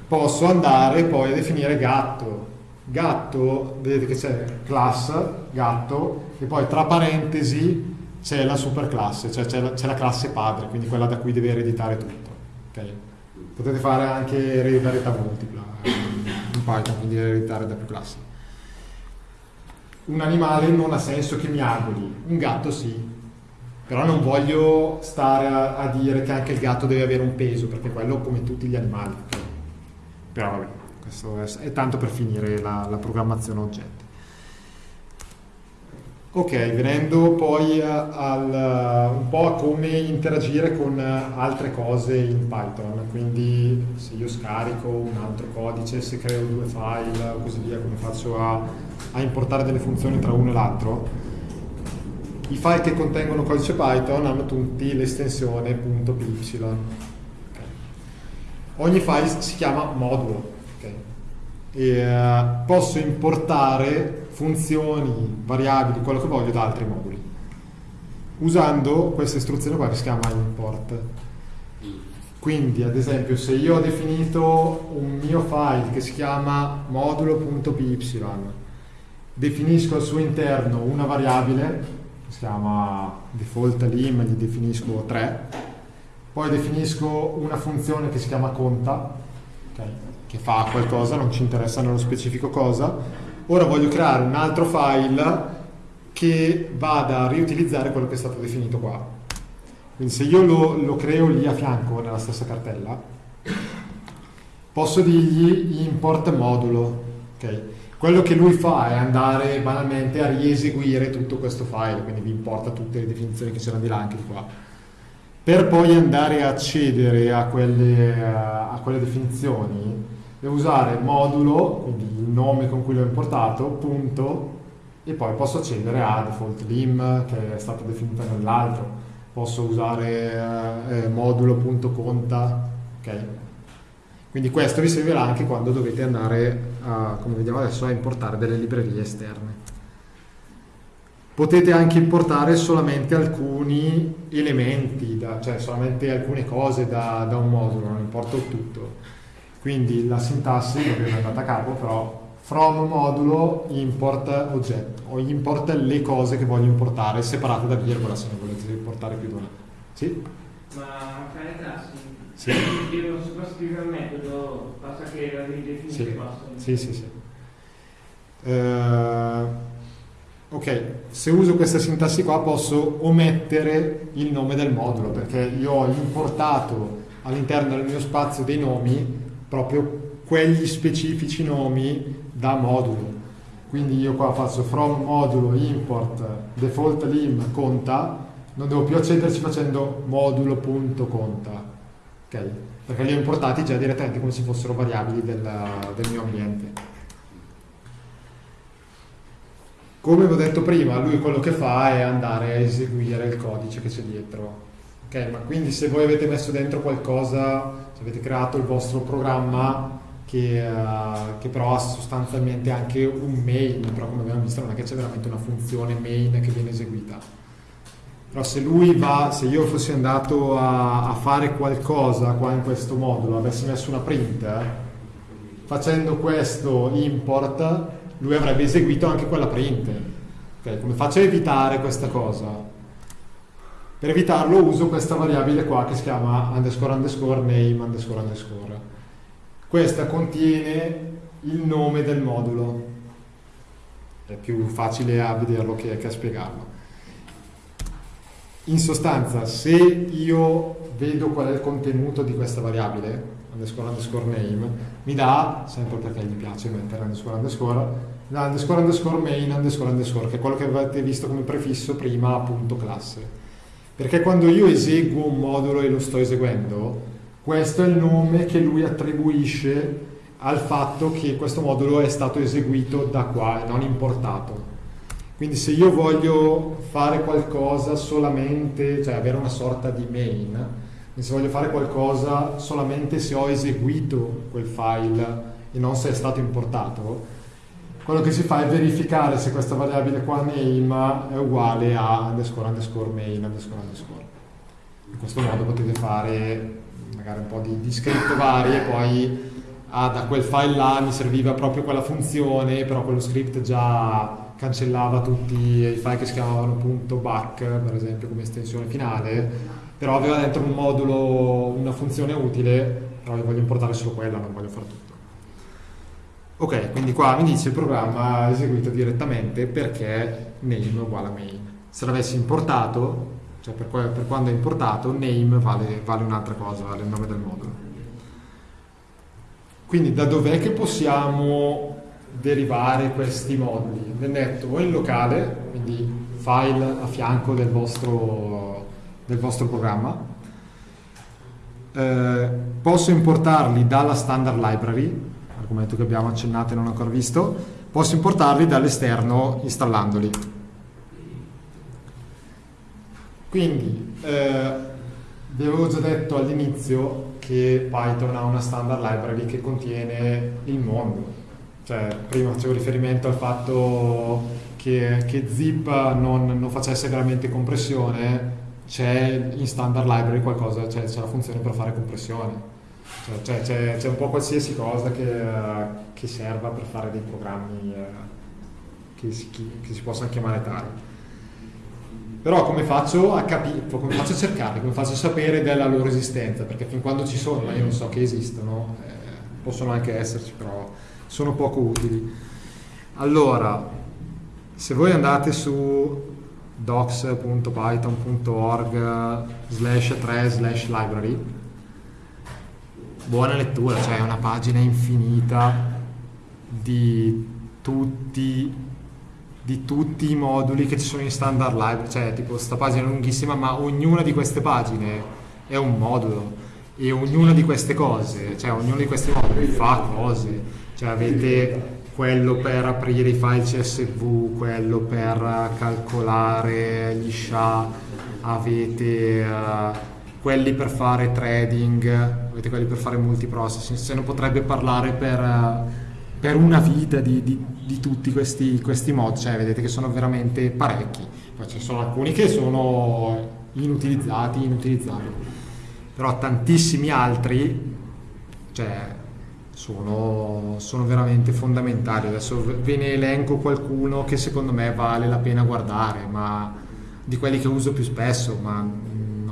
S2: posso andare poi a definire gatto. Gatto, vedete che c'è class, gatto, e poi tra parentesi c'è la superclasse, cioè c'è la, la classe padre, quindi quella da cui deve ereditare tutto. Okay. Potete fare anche ereditarietà multipla eh, in Python, quindi ereditare da più classi. Un animale non ha senso che miagoli, un gatto sì, però non voglio stare a, a dire che anche il gatto deve avere un peso, perché quello come tutti gli animali. Però vabbè, questo è, è tanto per finire la, la programmazione oggetti. Ok, venendo poi al, un po' a come interagire con altre cose in Python, quindi se io scarico un altro codice, se creo due file o così via, come faccio a, a importare delle funzioni tra uno e l'altro, i file che contengono codice Python hanno tutti l'estensione .py. Okay. Ogni file si chiama modulo okay. e uh, posso importare funzioni, variabili, quello che voglio da altri moduli. Usando questa istruzione qua che si chiama import. Quindi ad esempio se io ho definito un mio file che si chiama modulo.py definisco al suo interno una variabile che si chiama default lim gli definisco 3 poi definisco una funzione che si chiama conta okay, che fa qualcosa, non ci interessa nello specifico cosa Ora voglio creare un altro file che vada a riutilizzare quello che è stato definito qua. Quindi se io lo, lo creo lì a fianco nella stessa cartella, posso dirgli import modulo. Okay. Quello che lui fa è andare banalmente a rieseguire tutto questo file, quindi vi importa tutte le definizioni che c'erano di là anche di qua. Per poi andare a accedere a quelle, a quelle definizioni, devo usare modulo, quindi il nome con cui l'ho importato, punto, e poi posso accedere a default lim che è stata definita nell'altro, posso usare eh, modulo.conta, ok? Quindi questo vi servirà anche quando dovete andare, a, come vediamo adesso, a importare delle librerie esterne. Potete anche importare solamente alcuni elementi, da, cioè solamente alcune cose da, da un modulo, non importa tutto quindi la sintassi, non è andata a capo, però from modulo import oggetto o import le cose che voglio importare separate da virgola se ne volete importare più di una. Sì?
S3: Ma classi?
S2: Sì.
S3: Io non sovrascrivere il metodo, basta che la ridefinisca
S2: sì.
S3: e basta.
S2: Sì, sì, sì. Uh, ok, se uso questa sintassi qua posso omettere il nome del modulo perché io ho importato all'interno del mio spazio dei nomi proprio quegli specifici nomi da modulo. Quindi io qua faccio from modulo import default lim conta, non devo più accederci facendo modulo.conta, ok? Perché li ho importati già direttamente come se fossero variabili del, del mio ambiente. Come vi ho detto prima, lui quello che fa è andare a eseguire il codice che c'è dietro. Ok, ma quindi se voi avete messo dentro qualcosa avete creato il vostro programma che, uh, che, però ha sostanzialmente anche un main, però come abbiamo visto non è che c'è veramente una funzione main che viene eseguita. Però se lui va, se io fossi andato a, a fare qualcosa qua in questo modulo, avessi messo una print, eh, facendo questo import, lui avrebbe eseguito anche quella print. Ok, Come faccio a evitare questa cosa? Per evitarlo uso questa variabile qua che si chiama underscore underscore name underscore underscore. Questa contiene il nome del modulo. È più facile a vederlo che, che a spiegarlo. In sostanza, se io vedo qual è il contenuto di questa variabile, underscore underscore name, mi dà, sempre perché gli piace mettere underscore underscore, da underscore underscore main underscore underscore, che è quello che avete visto come prefisso prima, appunto classe. Perché quando io eseguo un modulo e lo sto eseguendo, questo è il nome che lui attribuisce al fatto che questo modulo è stato eseguito da qua e non importato. Quindi se io voglio fare qualcosa solamente, cioè avere una sorta di main, se voglio fare qualcosa solamente se ho eseguito quel file e non se è stato importato, quello che si fa è verificare se questa variabile qua name è uguale a underscore underscore main underscore underscore. In questo modo potete fare magari un po' di, di script vari e poi ah, da quel file là mi serviva proprio quella funzione, però quello script già cancellava tutti i file che si chiamavano .back, per esempio, come estensione finale, però aveva dentro un modulo, una funzione utile, però io voglio importare solo quella, non voglio fare tutto. Ok, quindi qua mi dice il programma eseguito direttamente perché name uguale a main. Se l'avessi importato, cioè per, per, quando è importato, name vale, vale un'altra cosa, vale il nome del modulo. Quindi da dov'è che possiamo derivare questi moduli? Nel netto o in locale, quindi file a fianco del vostro, del vostro programma. Eh, posso importarli dalla standard library, argomento che abbiamo accennato e non ancora visto, posso importarli dall'esterno installandoli. Quindi, eh, vi avevo già detto all'inizio che Python ha una standard library che contiene il mondo. Cioè, prima facevo riferimento al fatto che, che zip non, non, facesse veramente compressione, c'è in standard library qualcosa, cioè c'è la funzione per fare compressione. Cioè, c'è, un po' qualsiasi cosa che, che, serva per fare dei programmi eh, che, si, che si possano chiamare tali. Però come faccio a capire, come faccio a cercarli, come faccio a sapere della loro esistenza? Perché fin quando ci sono, ma io non so che esistono, eh, possono anche esserci, però sono poco utili. Allora, se voi andate su docs.python.org slash 3 slash library, buona lettura, cioè è una pagina infinita di tutti di tutti i moduli che ci sono in standard library, cioè tipo questa pagina è lunghissima, ma ognuna di queste pagine è un modulo. E ognuna di queste cose, cioè ognuno di questi moduli fa cose, cioè avete quello per aprire i file CSV, quello per calcolare gli SHA, avete uh, quelli per fare trading, avete quelli per fare multiprocessing, se ne potrebbe parlare per, uh, per una vita di, di di tutti questi, questi mod, cioè vedete che sono veramente parecchi, poi ci sono alcuni che sono inutilizzati, inutilizzabili, però tantissimi altri cioè, sono, sono, veramente fondamentali. Adesso ve ne elenco qualcuno che secondo me vale la pena guardare, ma di quelli che uso più spesso, ma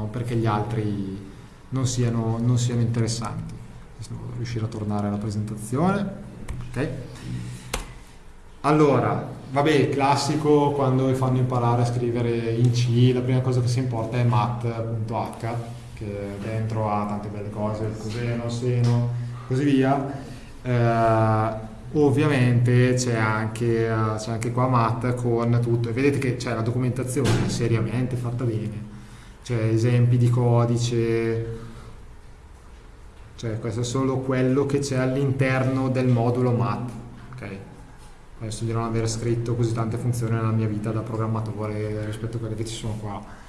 S2: non perché gli altri non siano, non siano interessanti. Adesso devo riuscire a tornare alla presentazione. Okay. Allora, vabbè, classico quando fanno imparare a scrivere in C, la prima cosa che si importa è mat.h, che dentro ha tante belle cose, il coseno, seno, così via. Eh, ovviamente c'è anche, c'è anche qua mat con tutto, e vedete che c'è la documentazione seriamente fatta bene, c'è esempi di codice, cioè questo è solo quello che c'è all'interno del modulo mat. Okay? Adesso di non aver scritto così tante funzioni nella mia vita da programmatore rispetto a quelle che ci sono qua.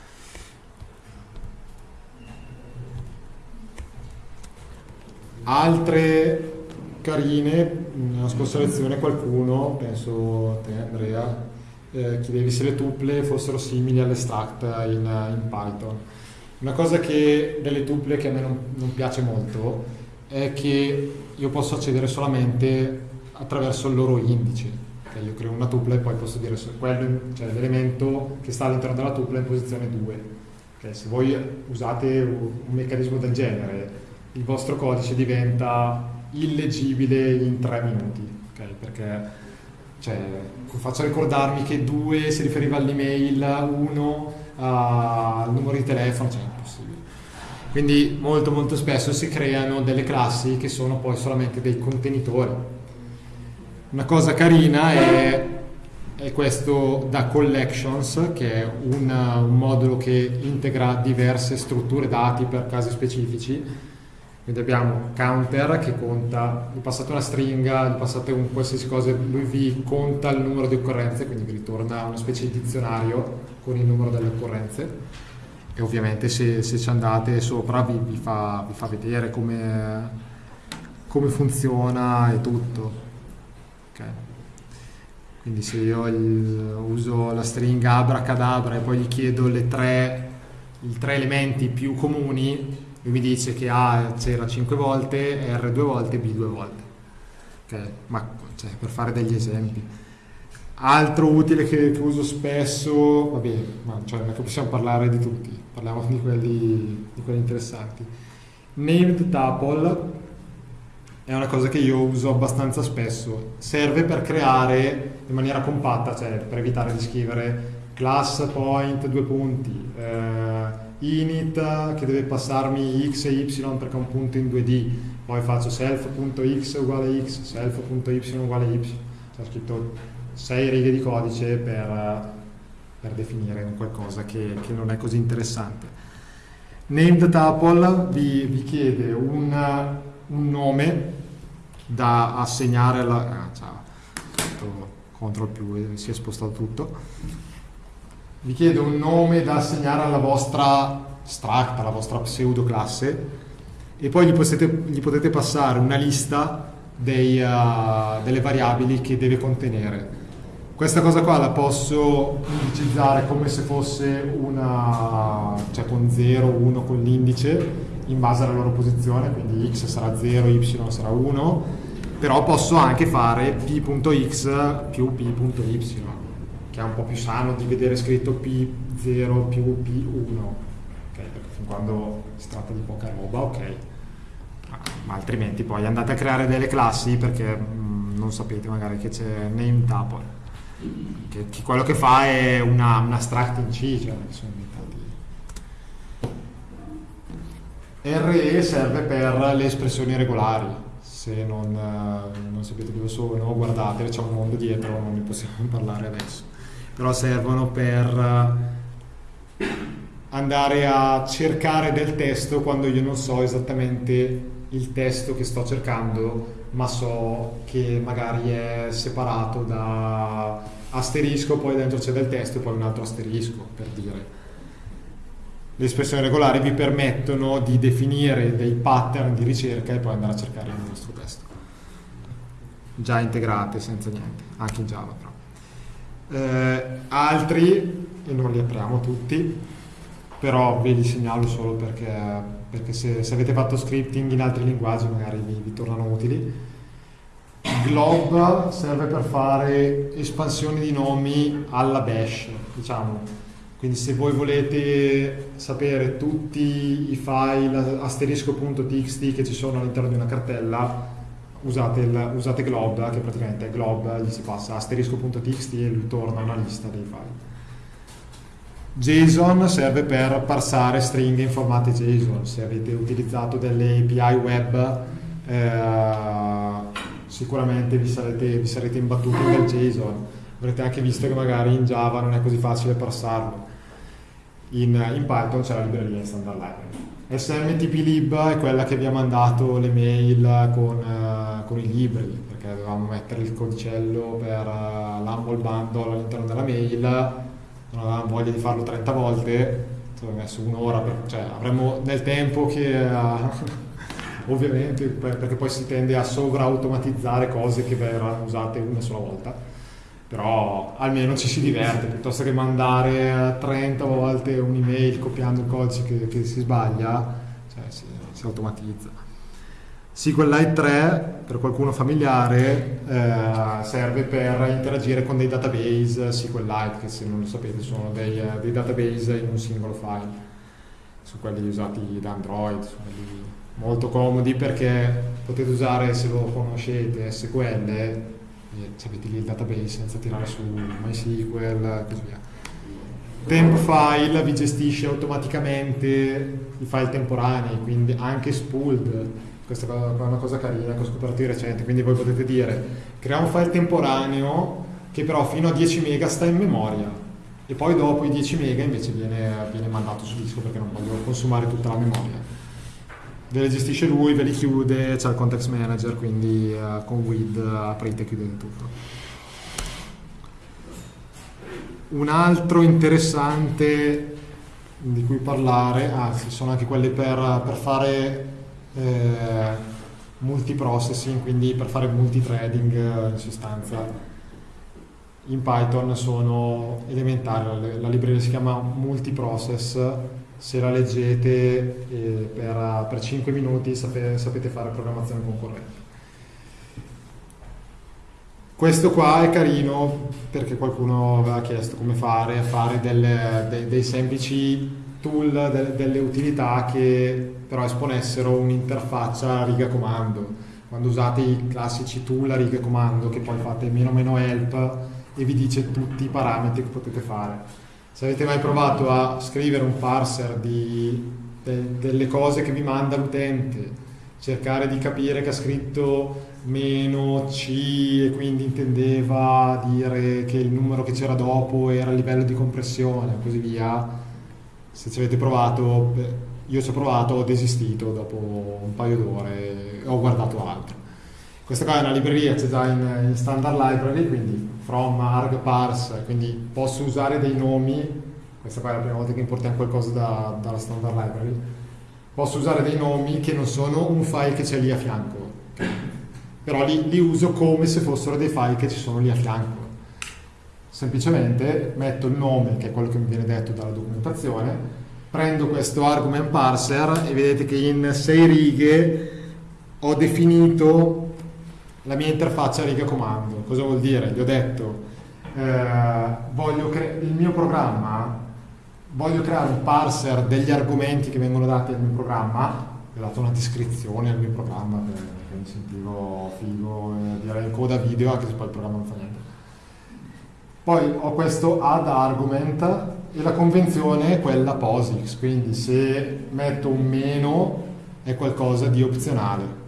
S2: Altre carine, nella scorsa lezione qualcuno, penso te Andrea, eh, chiedevi se le tuple fossero simili all'extract in, in Python. Una cosa che delle tuple che a me non, non piace molto è che io posso accedere solamente attraverso il loro indice. Okay, io creo una tuple e poi posso dire quello, cioè l'elemento che sta all'interno della tuple è in posizione 2. Okay, se voi usate un meccanismo del genere, il vostro codice diventa illegibile in 3 minuti, okay, perché cioè, faccio ricordarmi che 2 si riferiva all'email, 1 al numero di telefono, cioè impossibile. Quindi molto molto spesso si creano delle classi che sono poi solamente dei contenitori. Una cosa carina è, è questo da collections, che è un, un modulo che integra diverse strutture dati per casi specifici quindi abbiamo counter che conta, gli passate una stringa, gli passate un qualsiasi cosa, lui vi conta il numero di occorrenze, quindi vi ritorna una specie di dizionario con il numero delle occorrenze e ovviamente se, se ci andate sopra vi, vi, fa, vi fa, vedere come, come, funziona e tutto. Okay. Quindi se io il, uso la stringa abracadabra e poi gli chiedo tre, i tre elementi più comuni, lui mi dice che A c'era 5 volte, R 2 volte, B 2 volte. Okay? Ma cioè, per fare degli esempi. Altro utile che, che uso spesso, vabbè, ma cioè, non è che possiamo parlare di tutti, parliamo di quelli, di quelli interessanti. Named tuple è una cosa che io uso abbastanza spesso, serve per creare in maniera compatta, cioè per evitare di scrivere class point due punti, eh, init che deve passarmi x e y perché è un punto in 2D, poi faccio self.x uguale x, self.y uguale y, c'è scritto 6 righe di codice per, per definire un qualcosa che, che, non è così interessante. Named tuple vi, vi chiede un, un, nome da assegnare alla... Ah, ciao, control più, si è spostato tutto vi chiedo un nome da assegnare alla vostra struct, alla vostra pseudo classe e poi gli potete, gli potete passare una lista dei, uh, delle variabili che deve contenere. Questa cosa qua la posso indicizzare come se fosse una, cioè con 0, 1 con l'indice in base alla loro posizione, quindi x sarà 0, y sarà 1, però posso anche fare p.x più p.y che è un po' più sano di vedere scritto P0 più P1, okay, perché fin quando si tratta di poca roba, ok, ma altrimenti poi andate a creare delle classi perché mh, mm, non sapete magari che c'è name tuple, che, che, quello che fa è una, una struct in C, cioè che sono inventati. RE serve per le espressioni regolari, se non, non sapete dove sono, guardate, c'è un mondo dietro, non ne possiamo parlare adesso però servono per eh, andare a cercare del testo quando io non so esattamente il testo che sto cercando, ma so che magari è separato da asterisco, poi dentro c'è del testo e poi un altro asterisco, per dire. Le espressioni regolari vi permettono di definire dei pattern di ricerca e poi andare a cercare il vostro testo. Già integrate senza niente, anche in Java eh, altri, e non li apriamo tutti, però ve li segnalo solo perché, perché se, se, avete fatto scripting in altri linguaggi magari vi, vi tornano utili. Glob serve per fare espansioni di nomi alla bash, diciamo. Quindi se voi volete sapere tutti i file asterisco.txt che ci sono all'interno di una cartella, usate, il, usate glob, che praticamente è glob, gli si passa asterisco.txt e lui torna una lista dei file. JSON serve per parsare stringhe in formato JSON. Se avete utilizzato delle API web, eh, sicuramente vi sarete, vi sarete imbattuti nel JSON. Avrete anche visto che magari in Java non è così facile parsarlo. In, in Python c'è la libreria in standard library. SMTPlib è quella che vi ha mandato le mail con, uh, con, i libri, perché dovevamo mettere il codicello per uh, l'Humble Bundle all'interno della mail, non avevamo voglia di farlo 30 volte, ci abbiamo messo un'ora, cioè avremmo nel tempo che... Uh, ovviamente perché poi si tende a sovraautomatizzare cose che verranno usate una sola volta però almeno ci si diverte, piuttosto che mandare 30 volte un'email copiando il codice che, che si sbaglia, cioè si, si automatizza. SQLite 3, per qualcuno familiare, eh, serve per interagire con dei database SQLite, che se non lo sapete sono dei, dei database in un singolo file. Sono quelli usati da Android, sono quelli molto comodi perché potete usare, se lo conoscete, SQL, avete lì il database senza tirare su MySQL e così via. Temp file vi gestisce automaticamente i file temporanei, quindi anche spooled questa è una cosa carina che ho scoperto di recente, quindi voi potete dire crea un file temporaneo che però fino a 10 mega sta in memoria e poi dopo i 10 mega invece viene, viene mandato su disco perché non voglio consumare tutta la memoria. Ve le gestisce lui, ve li chiude, c'è il context manager, quindi uh, con WID aprite e chiudete tutto. Un altro interessante di cui parlare, ah, sono anche quelli per, per fare eh, multiprocessing, quindi per fare multithreading eh, in sostanza. In Python sono elementari, la libreria si chiama multiprocess, se la leggete eh, per, per, 5 minuti sapete, sapete fare programmazione concorrente. Questo qua è carino perché qualcuno aveva chiesto come fare, fare delle, dei, dei semplici tool, de, delle utilità che però esponessero un'interfaccia a riga comando. Quando usate i classici tool a riga comando che poi fate meno meno help e vi dice tutti i parametri che potete fare. Se avete mai provato a scrivere un parser di, de, delle cose che vi manda l'utente, cercare di capire che ha scritto meno C e quindi intendeva dire che il numero che c'era dopo era il livello di compressione e così via, se ci avete provato, io ci ho provato, ho desistito dopo un paio d'ore ho guardato altro. Questa qua è una libreria, c'è già in, in standard library, quindi from arg parse, quindi posso usare dei nomi, questa qua è la prima volta che importiamo qualcosa da, dalla standard library, posso usare dei nomi che non sono un file che c'è lì a fianco, però li, li uso come se fossero dei file che ci sono lì a fianco. Semplicemente metto il nome, che è quello che mi viene detto dalla documentazione, prendo questo argument parser e vedete che in sei righe ho definito la mia interfaccia riga comando. Cosa vuol dire? Gli ho detto, eh, il mio programma, voglio creare un parser degli argomenti che vengono dati al mio programma, ho dato una descrizione al mio programma perché mi sentivo figo, eh, direi coda video, anche se poi il programma non fa niente poi ho questo add argument e la convenzione è quella POSIX, quindi se metto un meno è qualcosa di opzionale.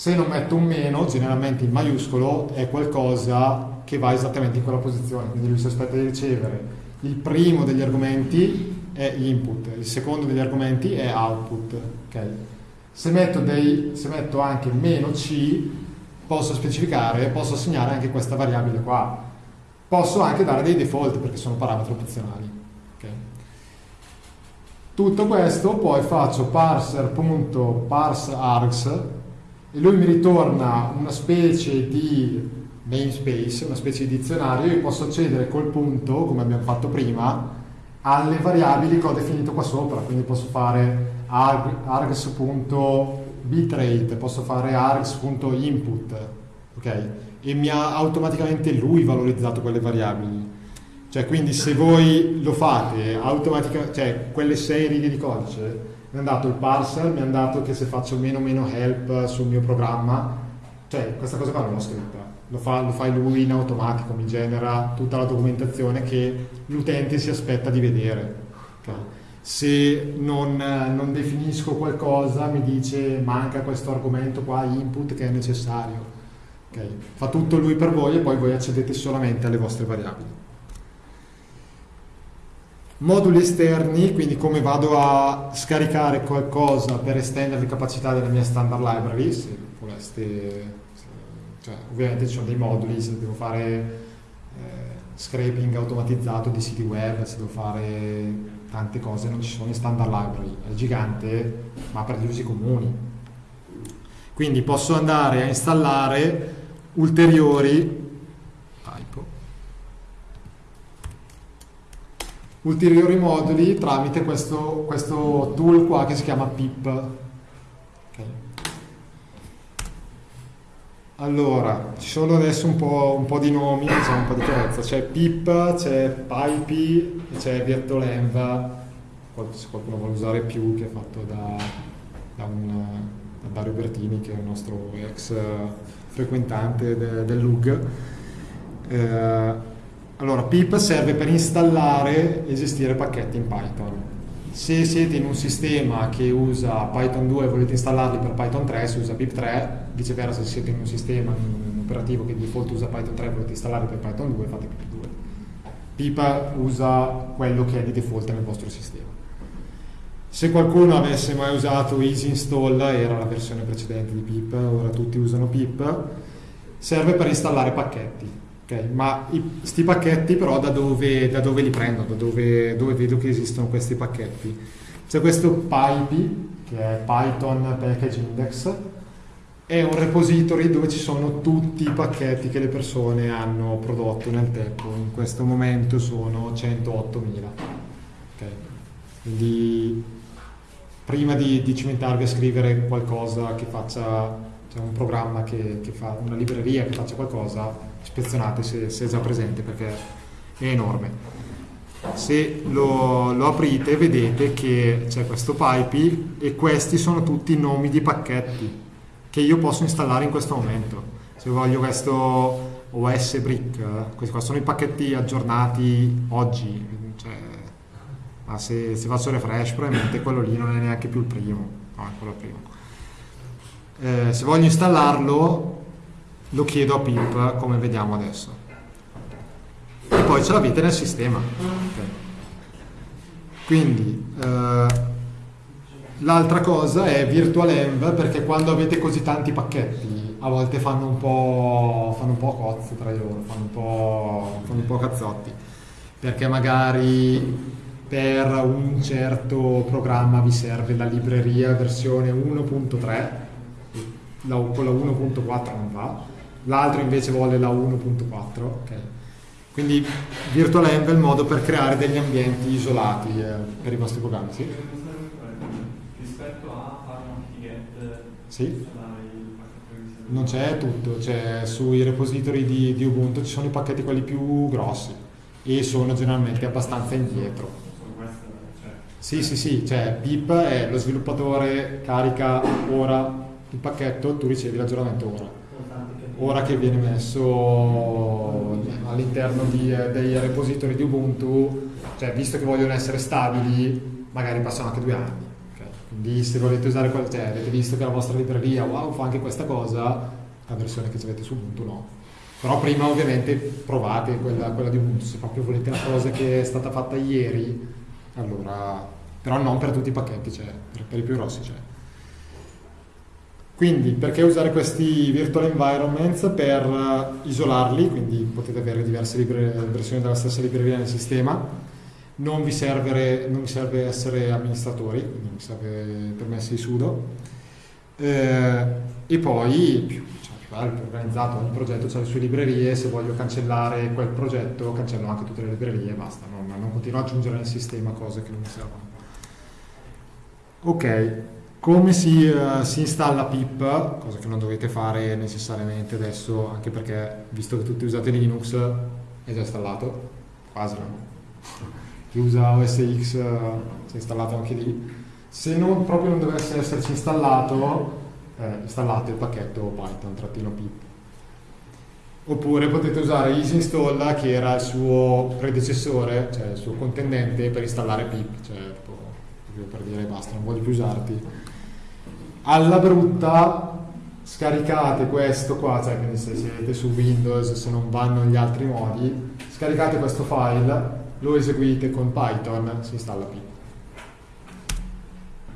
S2: Se non metto un meno, generalmente in maiuscolo, è qualcosa che va esattamente in quella posizione, quindi lui si aspetta di ricevere il primo degli argomenti è input, il secondo degli argomenti è output. Okay? Se, metto dei, se metto anche meno c, posso specificare, posso assegnare anche questa variabile qua Posso anche dare dei default perché sono parametri opzionali. Okay. Tutto questo poi faccio parser.parseargs e lui mi ritorna una specie di namespace, una specie di dizionario, io posso accedere col punto, come abbiamo fatto prima, alle variabili che ho definito qua sopra, quindi posso fare args.bitrate, posso fare args.input, ok? e mi ha automaticamente lui valorizzato quelle variabili. Cioè, quindi se voi lo fate automaticamente, cioè quelle sei righe di codice, mi ha dato il parser, mi ha dato che se faccio meno meno help sul mio programma, cioè questa cosa qua non l'ho scritta, lo fa, lo fa lui in automatico, mi genera tutta la documentazione che l'utente si aspetta di vedere. Okay. Se non, non definisco qualcosa mi dice manca questo argomento qua, input che è necessario Okay. Fa tutto lui per voi e poi voi accedete solamente alle vostre variabili. Moduli esterni, quindi come vado a scaricare qualcosa per estendere le capacità della mia standard library, se voleste, cioè, ovviamente ci sono dei moduli, se devo fare eh, scraping automatizzato di siti web, se devo fare tante cose, non ci sono in standard library, è gigante, ma per gli usi comuni. Quindi posso andare a installare ulteriori ulteriori moduli tramite questo, questo tool qua che si chiama pip. Ok. Allora, ci sono adesso un po', un po' di nomi, diciamo un po' di chiarezza. C'è pip, c'è pipey, e c'è virtualenv, qual- se qualcuno vuole usare più, che è fatto da, da un, da Dario Bertini, che è il nostro ex eh, frequentante de- del LUG. Eh, allora, pip serve per installare e gestire pacchetti in Python. Se siete in un sistema che usa Python 2 e volete installarli per Python 3, si usa pip3, viceversa se siete in un sistema, in un operativo che di default usa Python 3 e volete installarli per Python 2, fate pip2. Pip usa quello che è di default nel vostro sistema. Se qualcuno avesse mai usato Easy Install, era la versione precedente di pip, ora tutti usano pip, serve per installare pacchetti. Ok? Ma questi pacchetti però da dove, da dove li prendo? Da dove, dove vedo che esistono questi pacchetti? C'è questo PyPy, che è Python Package Index, è un repository dove ci sono tutti i pacchetti che le persone hanno prodotto nel tempo. In questo momento sono 108.000. Ok? Quindi prima di, di cimentarvi a scrivere qualcosa che faccia, cioè un programma che, che fa, una libreria che faccia qualcosa, ispezionate se, se è già presente perché è enorme. Se lo, lo aprite vedete che c'è questo PyPy e questi sono tutti nomi di pacchetti che io posso installare in questo momento. Se voglio questo OS Brick, questi qua sono i pacchetti aggiornati oggi, cioè, ma se, se faccio refresh probabilmente quello lì non è neanche più il primo, no, è quello primo. Eh, se voglio installarlo lo chiedo a pip come vediamo adesso e poi ce l'avete nel sistema. Ok. Quindi eh, l'altra cosa è virtualenv perché quando avete così tanti pacchetti a volte fanno un po', fanno un po' cozze tra loro, fanno un po', fanno un po' cazzotti perché magari per un certo programma vi serve la libreria versione 1.3 la, con la 1.4 non va l'altro invece vuole la 1.4 ok quindi VirtualEnv è il modo per creare degli ambienti isolati eh, per i vostri programmi, sì?
S6: Rispetto a fare un
S2: Sì? Non c'è tutto, c'è sui repository di, di Ubuntu ci sono i pacchetti quelli più grossi e sono generalmente abbastanza indietro.
S6: Cioè,
S2: Sì, sì, sì, cioè pip è lo sviluppatore carica ora il pacchetto, tu ricevi l'aggiornamento ora. Ora che viene messo all'interno eh, dei repository di Ubuntu, cioè visto che vogliono essere stabili, magari passano anche due anni. Quindi se volete usare, quel, cioè avete visto che la vostra libreria, wow, fa anche questa cosa, la versione che avete su Ubuntu no. Però prima ovviamente provate quella, quella di Ubuntu, se proprio volete una cosa che è stata fatta ieri, allora, però non per tutti i pacchetti, cioè, per, per i più grossi c'è. Quindi perché usare questi virtual environments per eh, isolarli, quindi potete avere diverse libre- versioni della stessa libreria nel sistema, non vi, serve, non vi serve essere amministratori, quindi non vi serve permessi di sudo, Eh, e poi più, cioè, organizzato, ogni progetto ha le sue librerie, se voglio cancellare quel progetto cancello anche tutte le librerie e basta, non, non continuo ad aggiungere nel sistema cose che non mi servono. Ok, come si, eh, si installa pip, cosa che non dovete fare necessariamente adesso, anche perché visto che tutti usate Linux è già installato, quasi no. Chi usa OS X eh, si è installato anche lì. Se non, proprio non dovesse esserci installato, eh, installate il pacchetto python-pip. Oppure potete usare Easy Install che era il suo predecessore, cioè il suo contendente per installare pip, cioè tipo, per dire basta, non voglio più usarti. Alla brutta scaricate questo qua, cioè quindi se siete su Windows, se non vanno gli altri modi, scaricate questo file, lo eseguite con Python, si installa pip.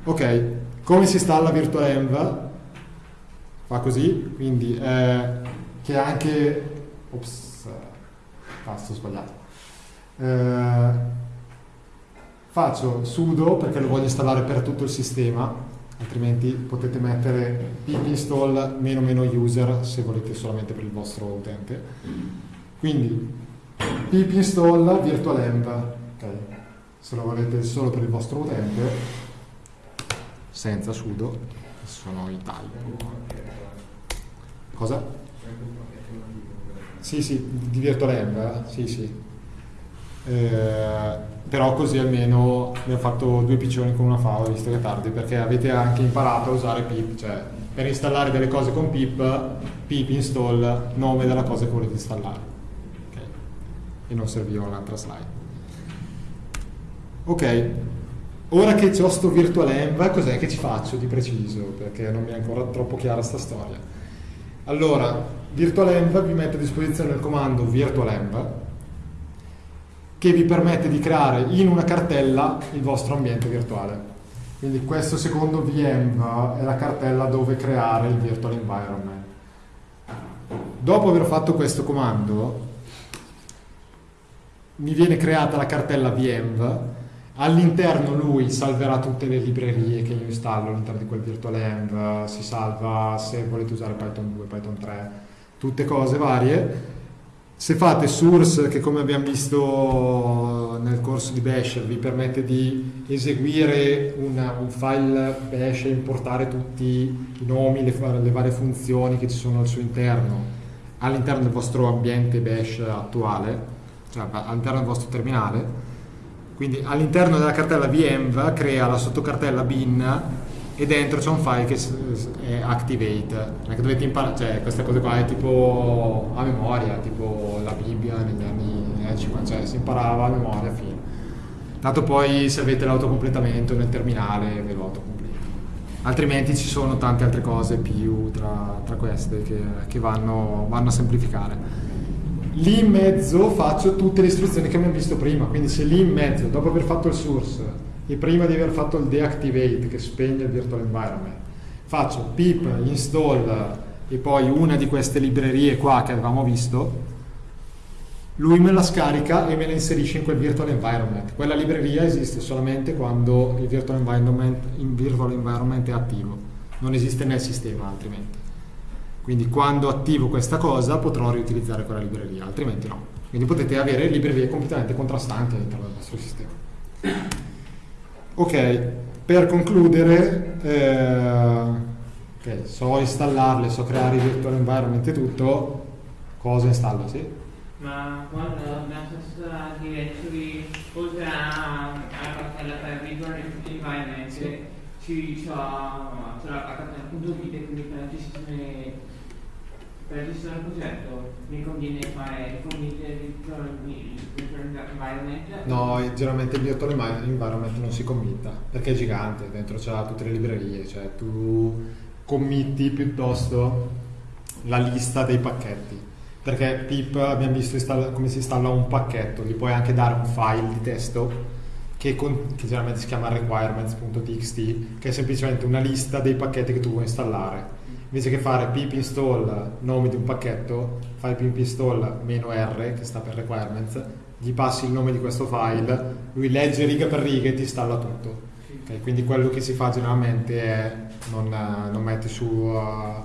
S2: Ok, come si installa VirtualEnv? Fa così, quindi eh, che anche... Ops, tasto sbagliato. Eh, faccio sudo perché lo voglio installare per tutto il sistema, altrimenti potete mettere pip install meno meno user se volete solamente per il vostro utente. Quindi pip install virtualenv, ok? se lo volete solo per il vostro utente, senza sudo, sono i typo. Cosa? Sì, sì, di VirtualEnv, eh? sì, sì. Eh, però così almeno abbiamo fatto due piccioni con una fava, visto che è tardi, perché avete anche imparato a usare pip, cioè per installare delle cose con pip, pip install nome della cosa che volete installare. Ok? E non serviva un'altra slide. Ok, ora che ho sto virtualenv, cos'è che ci faccio di preciso? Perché non mi è ancora troppo chiara sta storia. Allora, virtualenv vi mette a disposizione il comando virtualenv che vi permette di creare in una cartella il vostro ambiente virtuale. Quindi questo secondo VM è la cartella dove creare il virtual environment. Dopo aver fatto questo comando mi viene creata la cartella VM, all'interno lui salverà tutte le librerie che io installo all'interno di quel virtual env, si salva se volete usare Python 2, Python 3, tutte cose varie se fate source, che come abbiamo visto nel corso di Bash vi permette di eseguire una, un file Bash e importare tutti i nomi, le, le, varie funzioni che ci sono al suo interno all'interno del vostro ambiente Bash attuale, cioè all'interno del vostro terminale. Quindi all'interno della cartella vm crea la sottocartella bin e dentro c'è un file che è activate. Non dovete imparare cioè queste cose qua è tipo a memoria tipo la Bibbia negli anni 50 cioè si imparava a memoria fine. Tanto poi se avete l'autocompletamento nel terminale ve lo autocompleta altrimenti ci sono tante altre cose più tra, tra queste che, che vanno, vanno a semplificare. Lì in mezzo faccio tutte le istruzioni che abbiamo visto prima. Quindi se lì in mezzo dopo aver fatto il source e prima di aver fatto il deactivate che spegne il virtual environment. Faccio pip install e poi una di queste librerie qua che avevamo visto lui me la scarica e me la inserisce in quel virtual environment. Quella libreria esiste solamente quando il virtual environment, il virtual environment è attivo. Non esiste nel sistema altrimenti. Quindi quando attivo questa cosa potrò riutilizzare quella libreria altrimenti no. Quindi potete avere librerie completamente contrastanti all'interno del vostro sistema Ok, per concludere, eh, okay, so installarle, so creare i virtual environment e tutto, cosa installo, sì?
S3: Ma quando nella stessa directory, oltre cartella per virtual environment, sì. ci c'è la cartella punto vite, quindi per la gestione per registrare il progetto? Mi conviene fare environment?
S2: No, generalmente il virtual environment non si committa perché è gigante, dentro c'ha tutte le librerie, cioè tu committi piuttosto la lista dei pacchetti. Perché pip abbiamo visto come si installa un pacchetto, gli puoi anche dare un file di testo che, con, che generalmente si chiama requirements.txt che è semplicemente una lista dei pacchetti che tu vuoi installare invece che fare pip install nome di un pacchetto, fai pip install meno R, che sta per requirements, gli passi il nome di questo file, lui legge riga per riga e ti installa tutto. Okay, quindi quello che si fa generalmente è non, non metti su uh,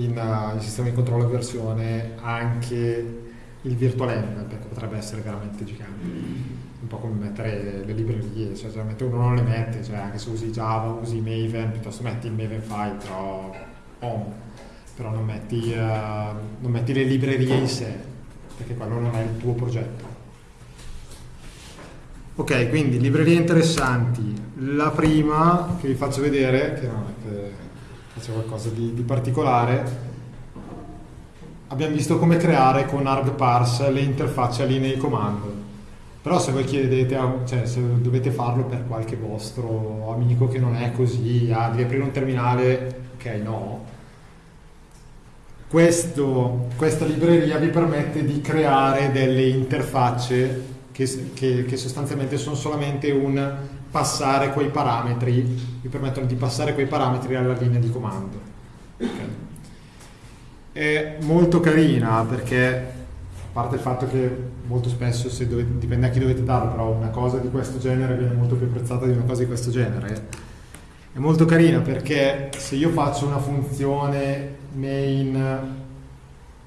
S2: in, uh, in sistema di controllo versione anche il virtualenv perché potrebbe essere veramente gigante un po' come mettere le librerie cioè generalmente uno non le mette cioè anche se usi Java usi Maven piuttosto metti il Maven file però home, però non metti, uh, non metti le librerie in sé, perché quello non è il tuo progetto. Ok, quindi librerie interessanti. La prima che vi faccio vedere, che non è che faccio qualcosa di, di particolare, abbiamo visto come creare con argparse le interfacce a linee di comando. Però se voi chiedete, cioè se dovete farlo per qualche vostro amico che non è così, ah, devi aprire un terminale, no, questo, questa libreria vi permette di creare delle interfacce che, che, che, sostanzialmente sono solamente un passare quei parametri, vi permettono di passare quei parametri alla linea di comando. Okay. È molto carina perché, a parte il fatto che molto spesso, dovete, dipende a chi dovete darlo, però una cosa di questo genere viene molto più apprezzata di una cosa di questo genere, è molto carina perché se io faccio una funzione main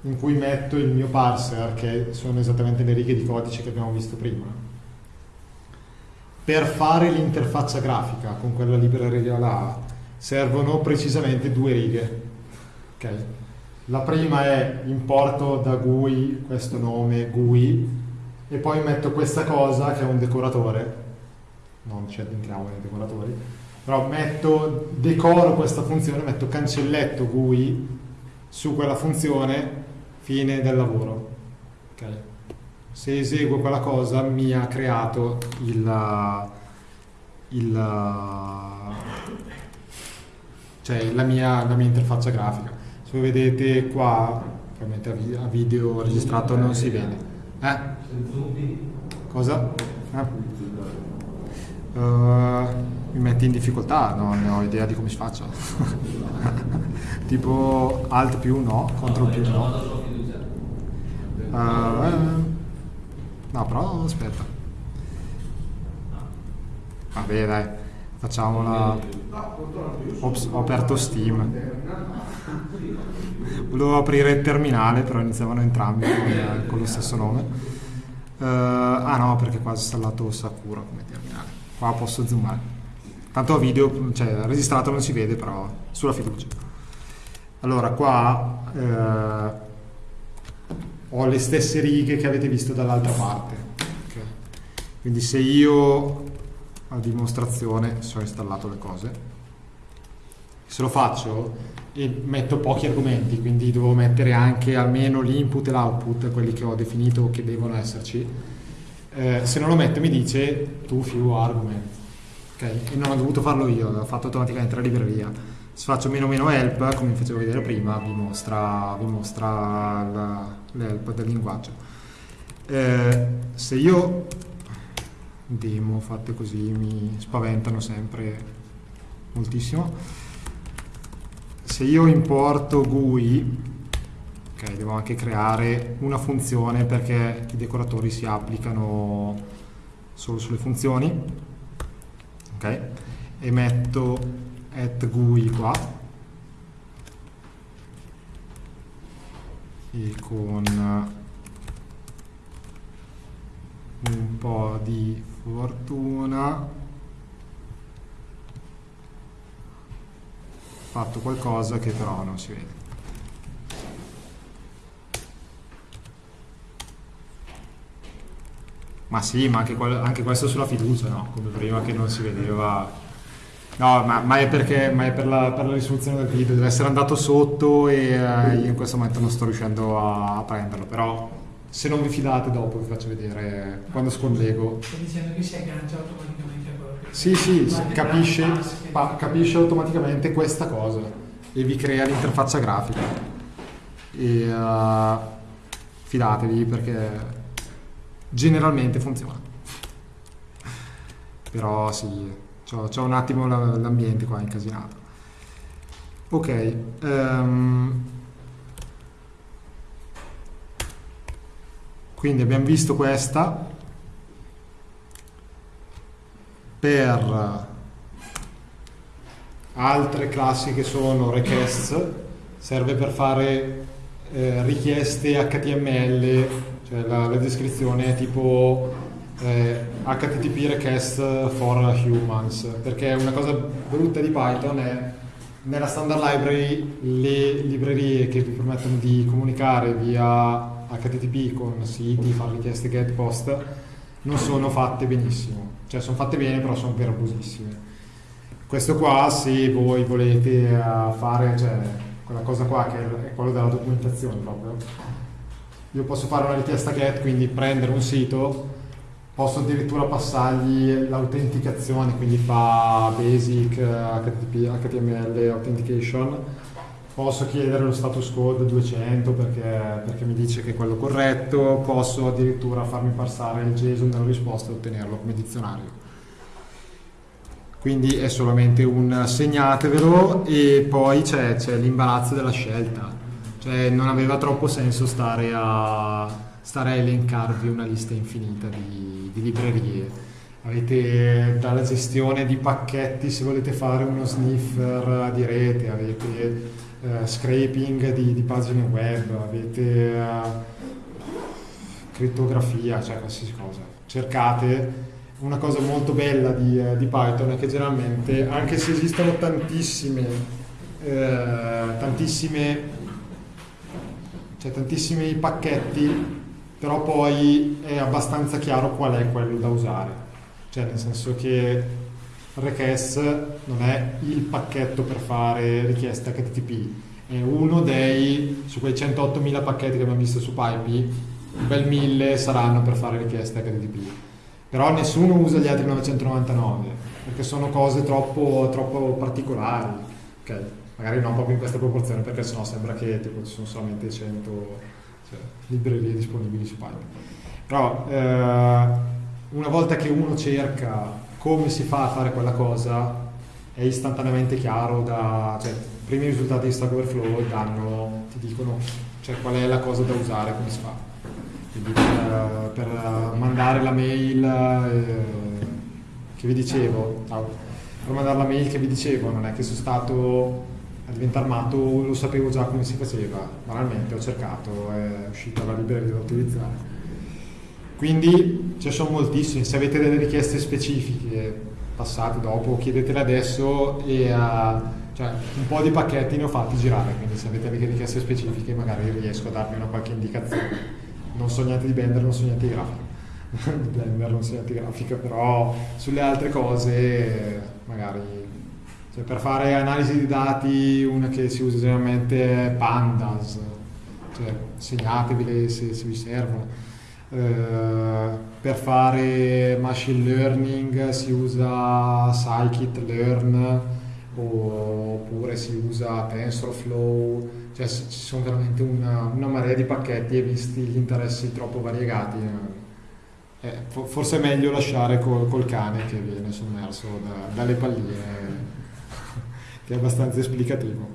S2: in cui metto il mio parser, che sono esattamente le righe di codice che abbiamo visto prima. per fare l'interfaccia grafica con quella libreria là servono precisamente due righe. ok? La prima è importo da GUI questo nome GUI e poi metto questa cosa che è un decoratore, non ci addentriamo nei decoratori, però metto, decoro questa funzione, metto cancelletto GUI su quella funzione, fine del lavoro. ok? Se eseguo quella cosa mi ha creato il, il cioè la mia, la mia interfaccia grafica. Se voi vedete qua, ovviamente a vi- a video registrato non si vede. Eh? Cosa? Eh? Uh, mi metti in difficoltà, non ho idea di come si faccia. tipo alt più no, control più no. Uh, no, però aspetta. Vabbè dai, facciamola. Ops, ho aperto Steam. Volevo aprire il terminale, però iniziavano entrambi con, con lo stesso nome. Eh, ah no, perché qua ho installato Sakura come terminale. Qua posso zoomare. Tanto a video, cioè registrato non si vede, però sulla fiducia. Allora, qua eh, ho le stesse righe che avete visto dall'altra parte. ok? Quindi se io a dimostrazione se ho installato le cose, se lo faccio e metto pochi argomenti, quindi devo mettere anche almeno l'input e l'output, quelli che ho definito che devono esserci. Eh, se non lo metto mi dice tu few argument, ok? E non ho dovuto farlo io, l'ho fatto automaticamente la libreria. Se faccio meno meno help, come vi facevo vedere prima, vi mostra, vi mostra l'help del linguaggio. Eh, se io demo fatte così mi spaventano sempre moltissimo se io importo GUI, ok, devo anche creare una funzione perché i decoratori si applicano solo sulle funzioni, ok, e metto at GUI qua, e con un po' di fortuna fatto qualcosa che però non si vede. Ma sì, ma anche, anche questo sulla fiducia, no? Come prima che non si vedeva. No, ma, ma è perché ma è per la, per la risoluzione del video, deve essere andato sotto e eh, io in questo momento non sto riuscendo a, a prenderlo, però se non vi fidate dopo vi faccio vedere quando scollego.
S4: Stai dicendo che si aggancia automaticamente a quello che...
S2: Sì, sì,
S4: le
S2: capisce, pa- capisce automaticamente questa cosa e vi crea l'interfaccia grafica. E eh, fidatevi perché generalmente funziona. Però sì, c'ho, un attimo la- l'ambiente qua incasinato. Ok, ehm, quindi abbiamo visto questa per altre classi che sono requests serve per fare eh, richieste HTML cioè la, la descrizione è tipo eh, HTTP request for humans perché una cosa brutta di Python è nella standard library le librerie che vi permettono di comunicare via HTTP con siti, fare richieste get post non sono fatte benissimo. Cioè sono fatte bene però sono verbosissime. Questo qua se voi volete eh, fare cioè, quella cosa qua che è quello della documentazione proprio io posso fare una richiesta get quindi prendere un sito posso addirittura passargli l'autenticazione quindi fa basic HTTP, HTML authentication. Posso chiedere lo status code 200 perché, perché mi dice che è quello corretto posso addirittura farmi passare il JSON della risposta e ottenerlo come dizionario. Quindi è solamente un segnatevelo e poi c'è l'imbarazzo della scelta cioè non aveva troppo senso stare a, stare a elencarvi una lista infinita di, di librerie. Avete dalla gestione di pacchetti se volete fare uno sniffer di rete avete eh, scraping di, di pagine web avete eh, crittografia cioè qualsiasi cosa. Cercate una cosa molto bella di, eh, di Python è che generalmente, anche se esistono tantissime, eh, tantissime, cioè tantissimi pacchetti, però poi è abbastanza chiaro qual è quello da usare. Cioè nel senso che request non è il pacchetto per fare richieste HTTP, è uno dei, su quei 108.000 pacchetti che abbiamo visto su Pipey, un bel 1000 saranno per fare richieste HTTP. Però nessuno usa gli altri 999, perché sono cose troppo, troppo particolari. Ok, magari non proprio in questa proporzione, perché sennò sembra che tipo, ci sono solamente 100 cioè, librerie disponibili su Python. Però eh, una volta che uno cerca come si fa a fare quella cosa, è istantaneamente chiaro da... Cioè, i primi risultati di Stack Overflow danno, ti dicono cioè, qual è la cosa da usare, come si fa. Quindi per, per mandare la mail eh, che vi dicevo, per mandare la mail che vi dicevo, non è che sono stato a diventare matto, lo sapevo già come si faceva, banalmente ho cercato, è uscita la libreria da utilizzare. Quindi ci sono moltissimi, se avete delle richieste specifiche passate dopo, chiedetele adesso e uh, cioè, un po' di pacchetti ne ho fatti girare, quindi se avete delle richieste specifiche magari riesco a darvi una qualche indicazione non so niente di Blender, non so niente di grafica. Blender non so niente di grafica, però sulle altre cose magari cioè per fare analisi di dati una che si usa generalmente è Pandas, cioè segnatevele se, se vi servono. Uh, per fare machine learning si usa scikit-learn oppure si usa TensorFlow cioè ci sono veramente una, una, marea di pacchetti e visti gli interessi troppo variegati eh, eh forse è meglio lasciare col, col cane che viene sommerso da, dalle palline che è abbastanza esplicativo.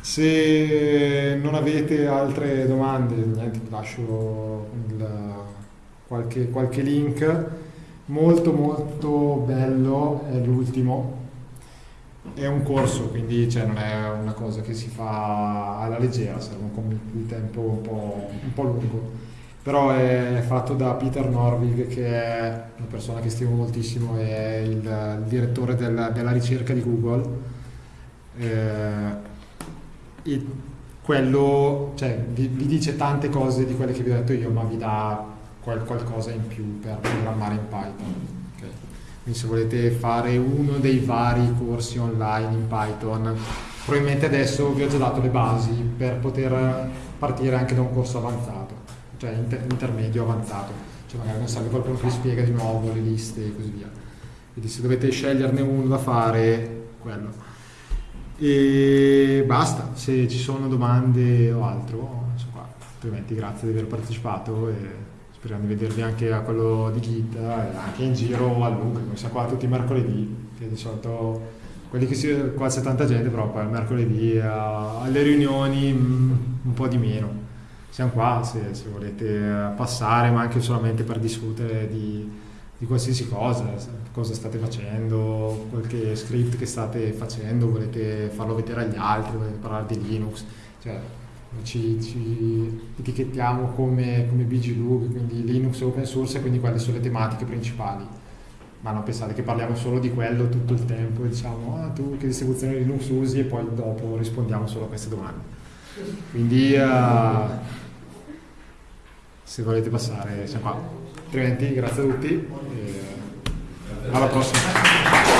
S2: Se non avete altre domande niente, lascio il, qualche, qualche link. Molto molto bello è l'ultimo. È un corso, quindi cioè, non è una cosa che si fa alla leggera, serve un tempo un po', un po', lungo. Però è fatto da Peter Norvig, che è una persona che stimo moltissimo, è il, direttore del, della ricerca di Google. Eh, e quello cioè, vi, vi, dice tante cose di quelle che vi ho detto io, ma vi dà qual, qualcosa in più per programmare in Python. Quindi se volete fare uno dei vari corsi online in Python, probabilmente adesso vi ho già dato le basi per poter partire anche da un corso avanzato, cioè inter- intermedio avanzato. Cioè magari non serve qualcuno che spiega di nuovo le liste e così via. Quindi se dovete sceglierne uno da fare, quello. E basta, se ci sono domande o altro, sono qua. Altrimenti grazie di aver partecipato. E speriamo di vedervi anche a quello di Git e anche in giro a Lug, come sa qua tutti i mercoledì, che di solito quelli che si qua c'è tanta gente, però poi il mercoledì a, alle riunioni mm, un po' di meno. Siamo qua se, se, volete passare, ma anche solamente per discutere di, di qualsiasi cosa, cosa state facendo, qualche script che state facendo, volete farlo vedere agli altri, volete parlare di Linux, cioè ci, ci etichettiamo come, come BGLUG, quindi Linux open source e quindi quelle sono le tematiche principali. Ma non pensate che parliamo solo di quello tutto il tempo diciamo ah, tu che distribuzione Linux usi e poi dopo rispondiamo solo a queste domande. Quindi uh, se volete passare siamo qua. Altrimenti grazie a tutti e alla prossima.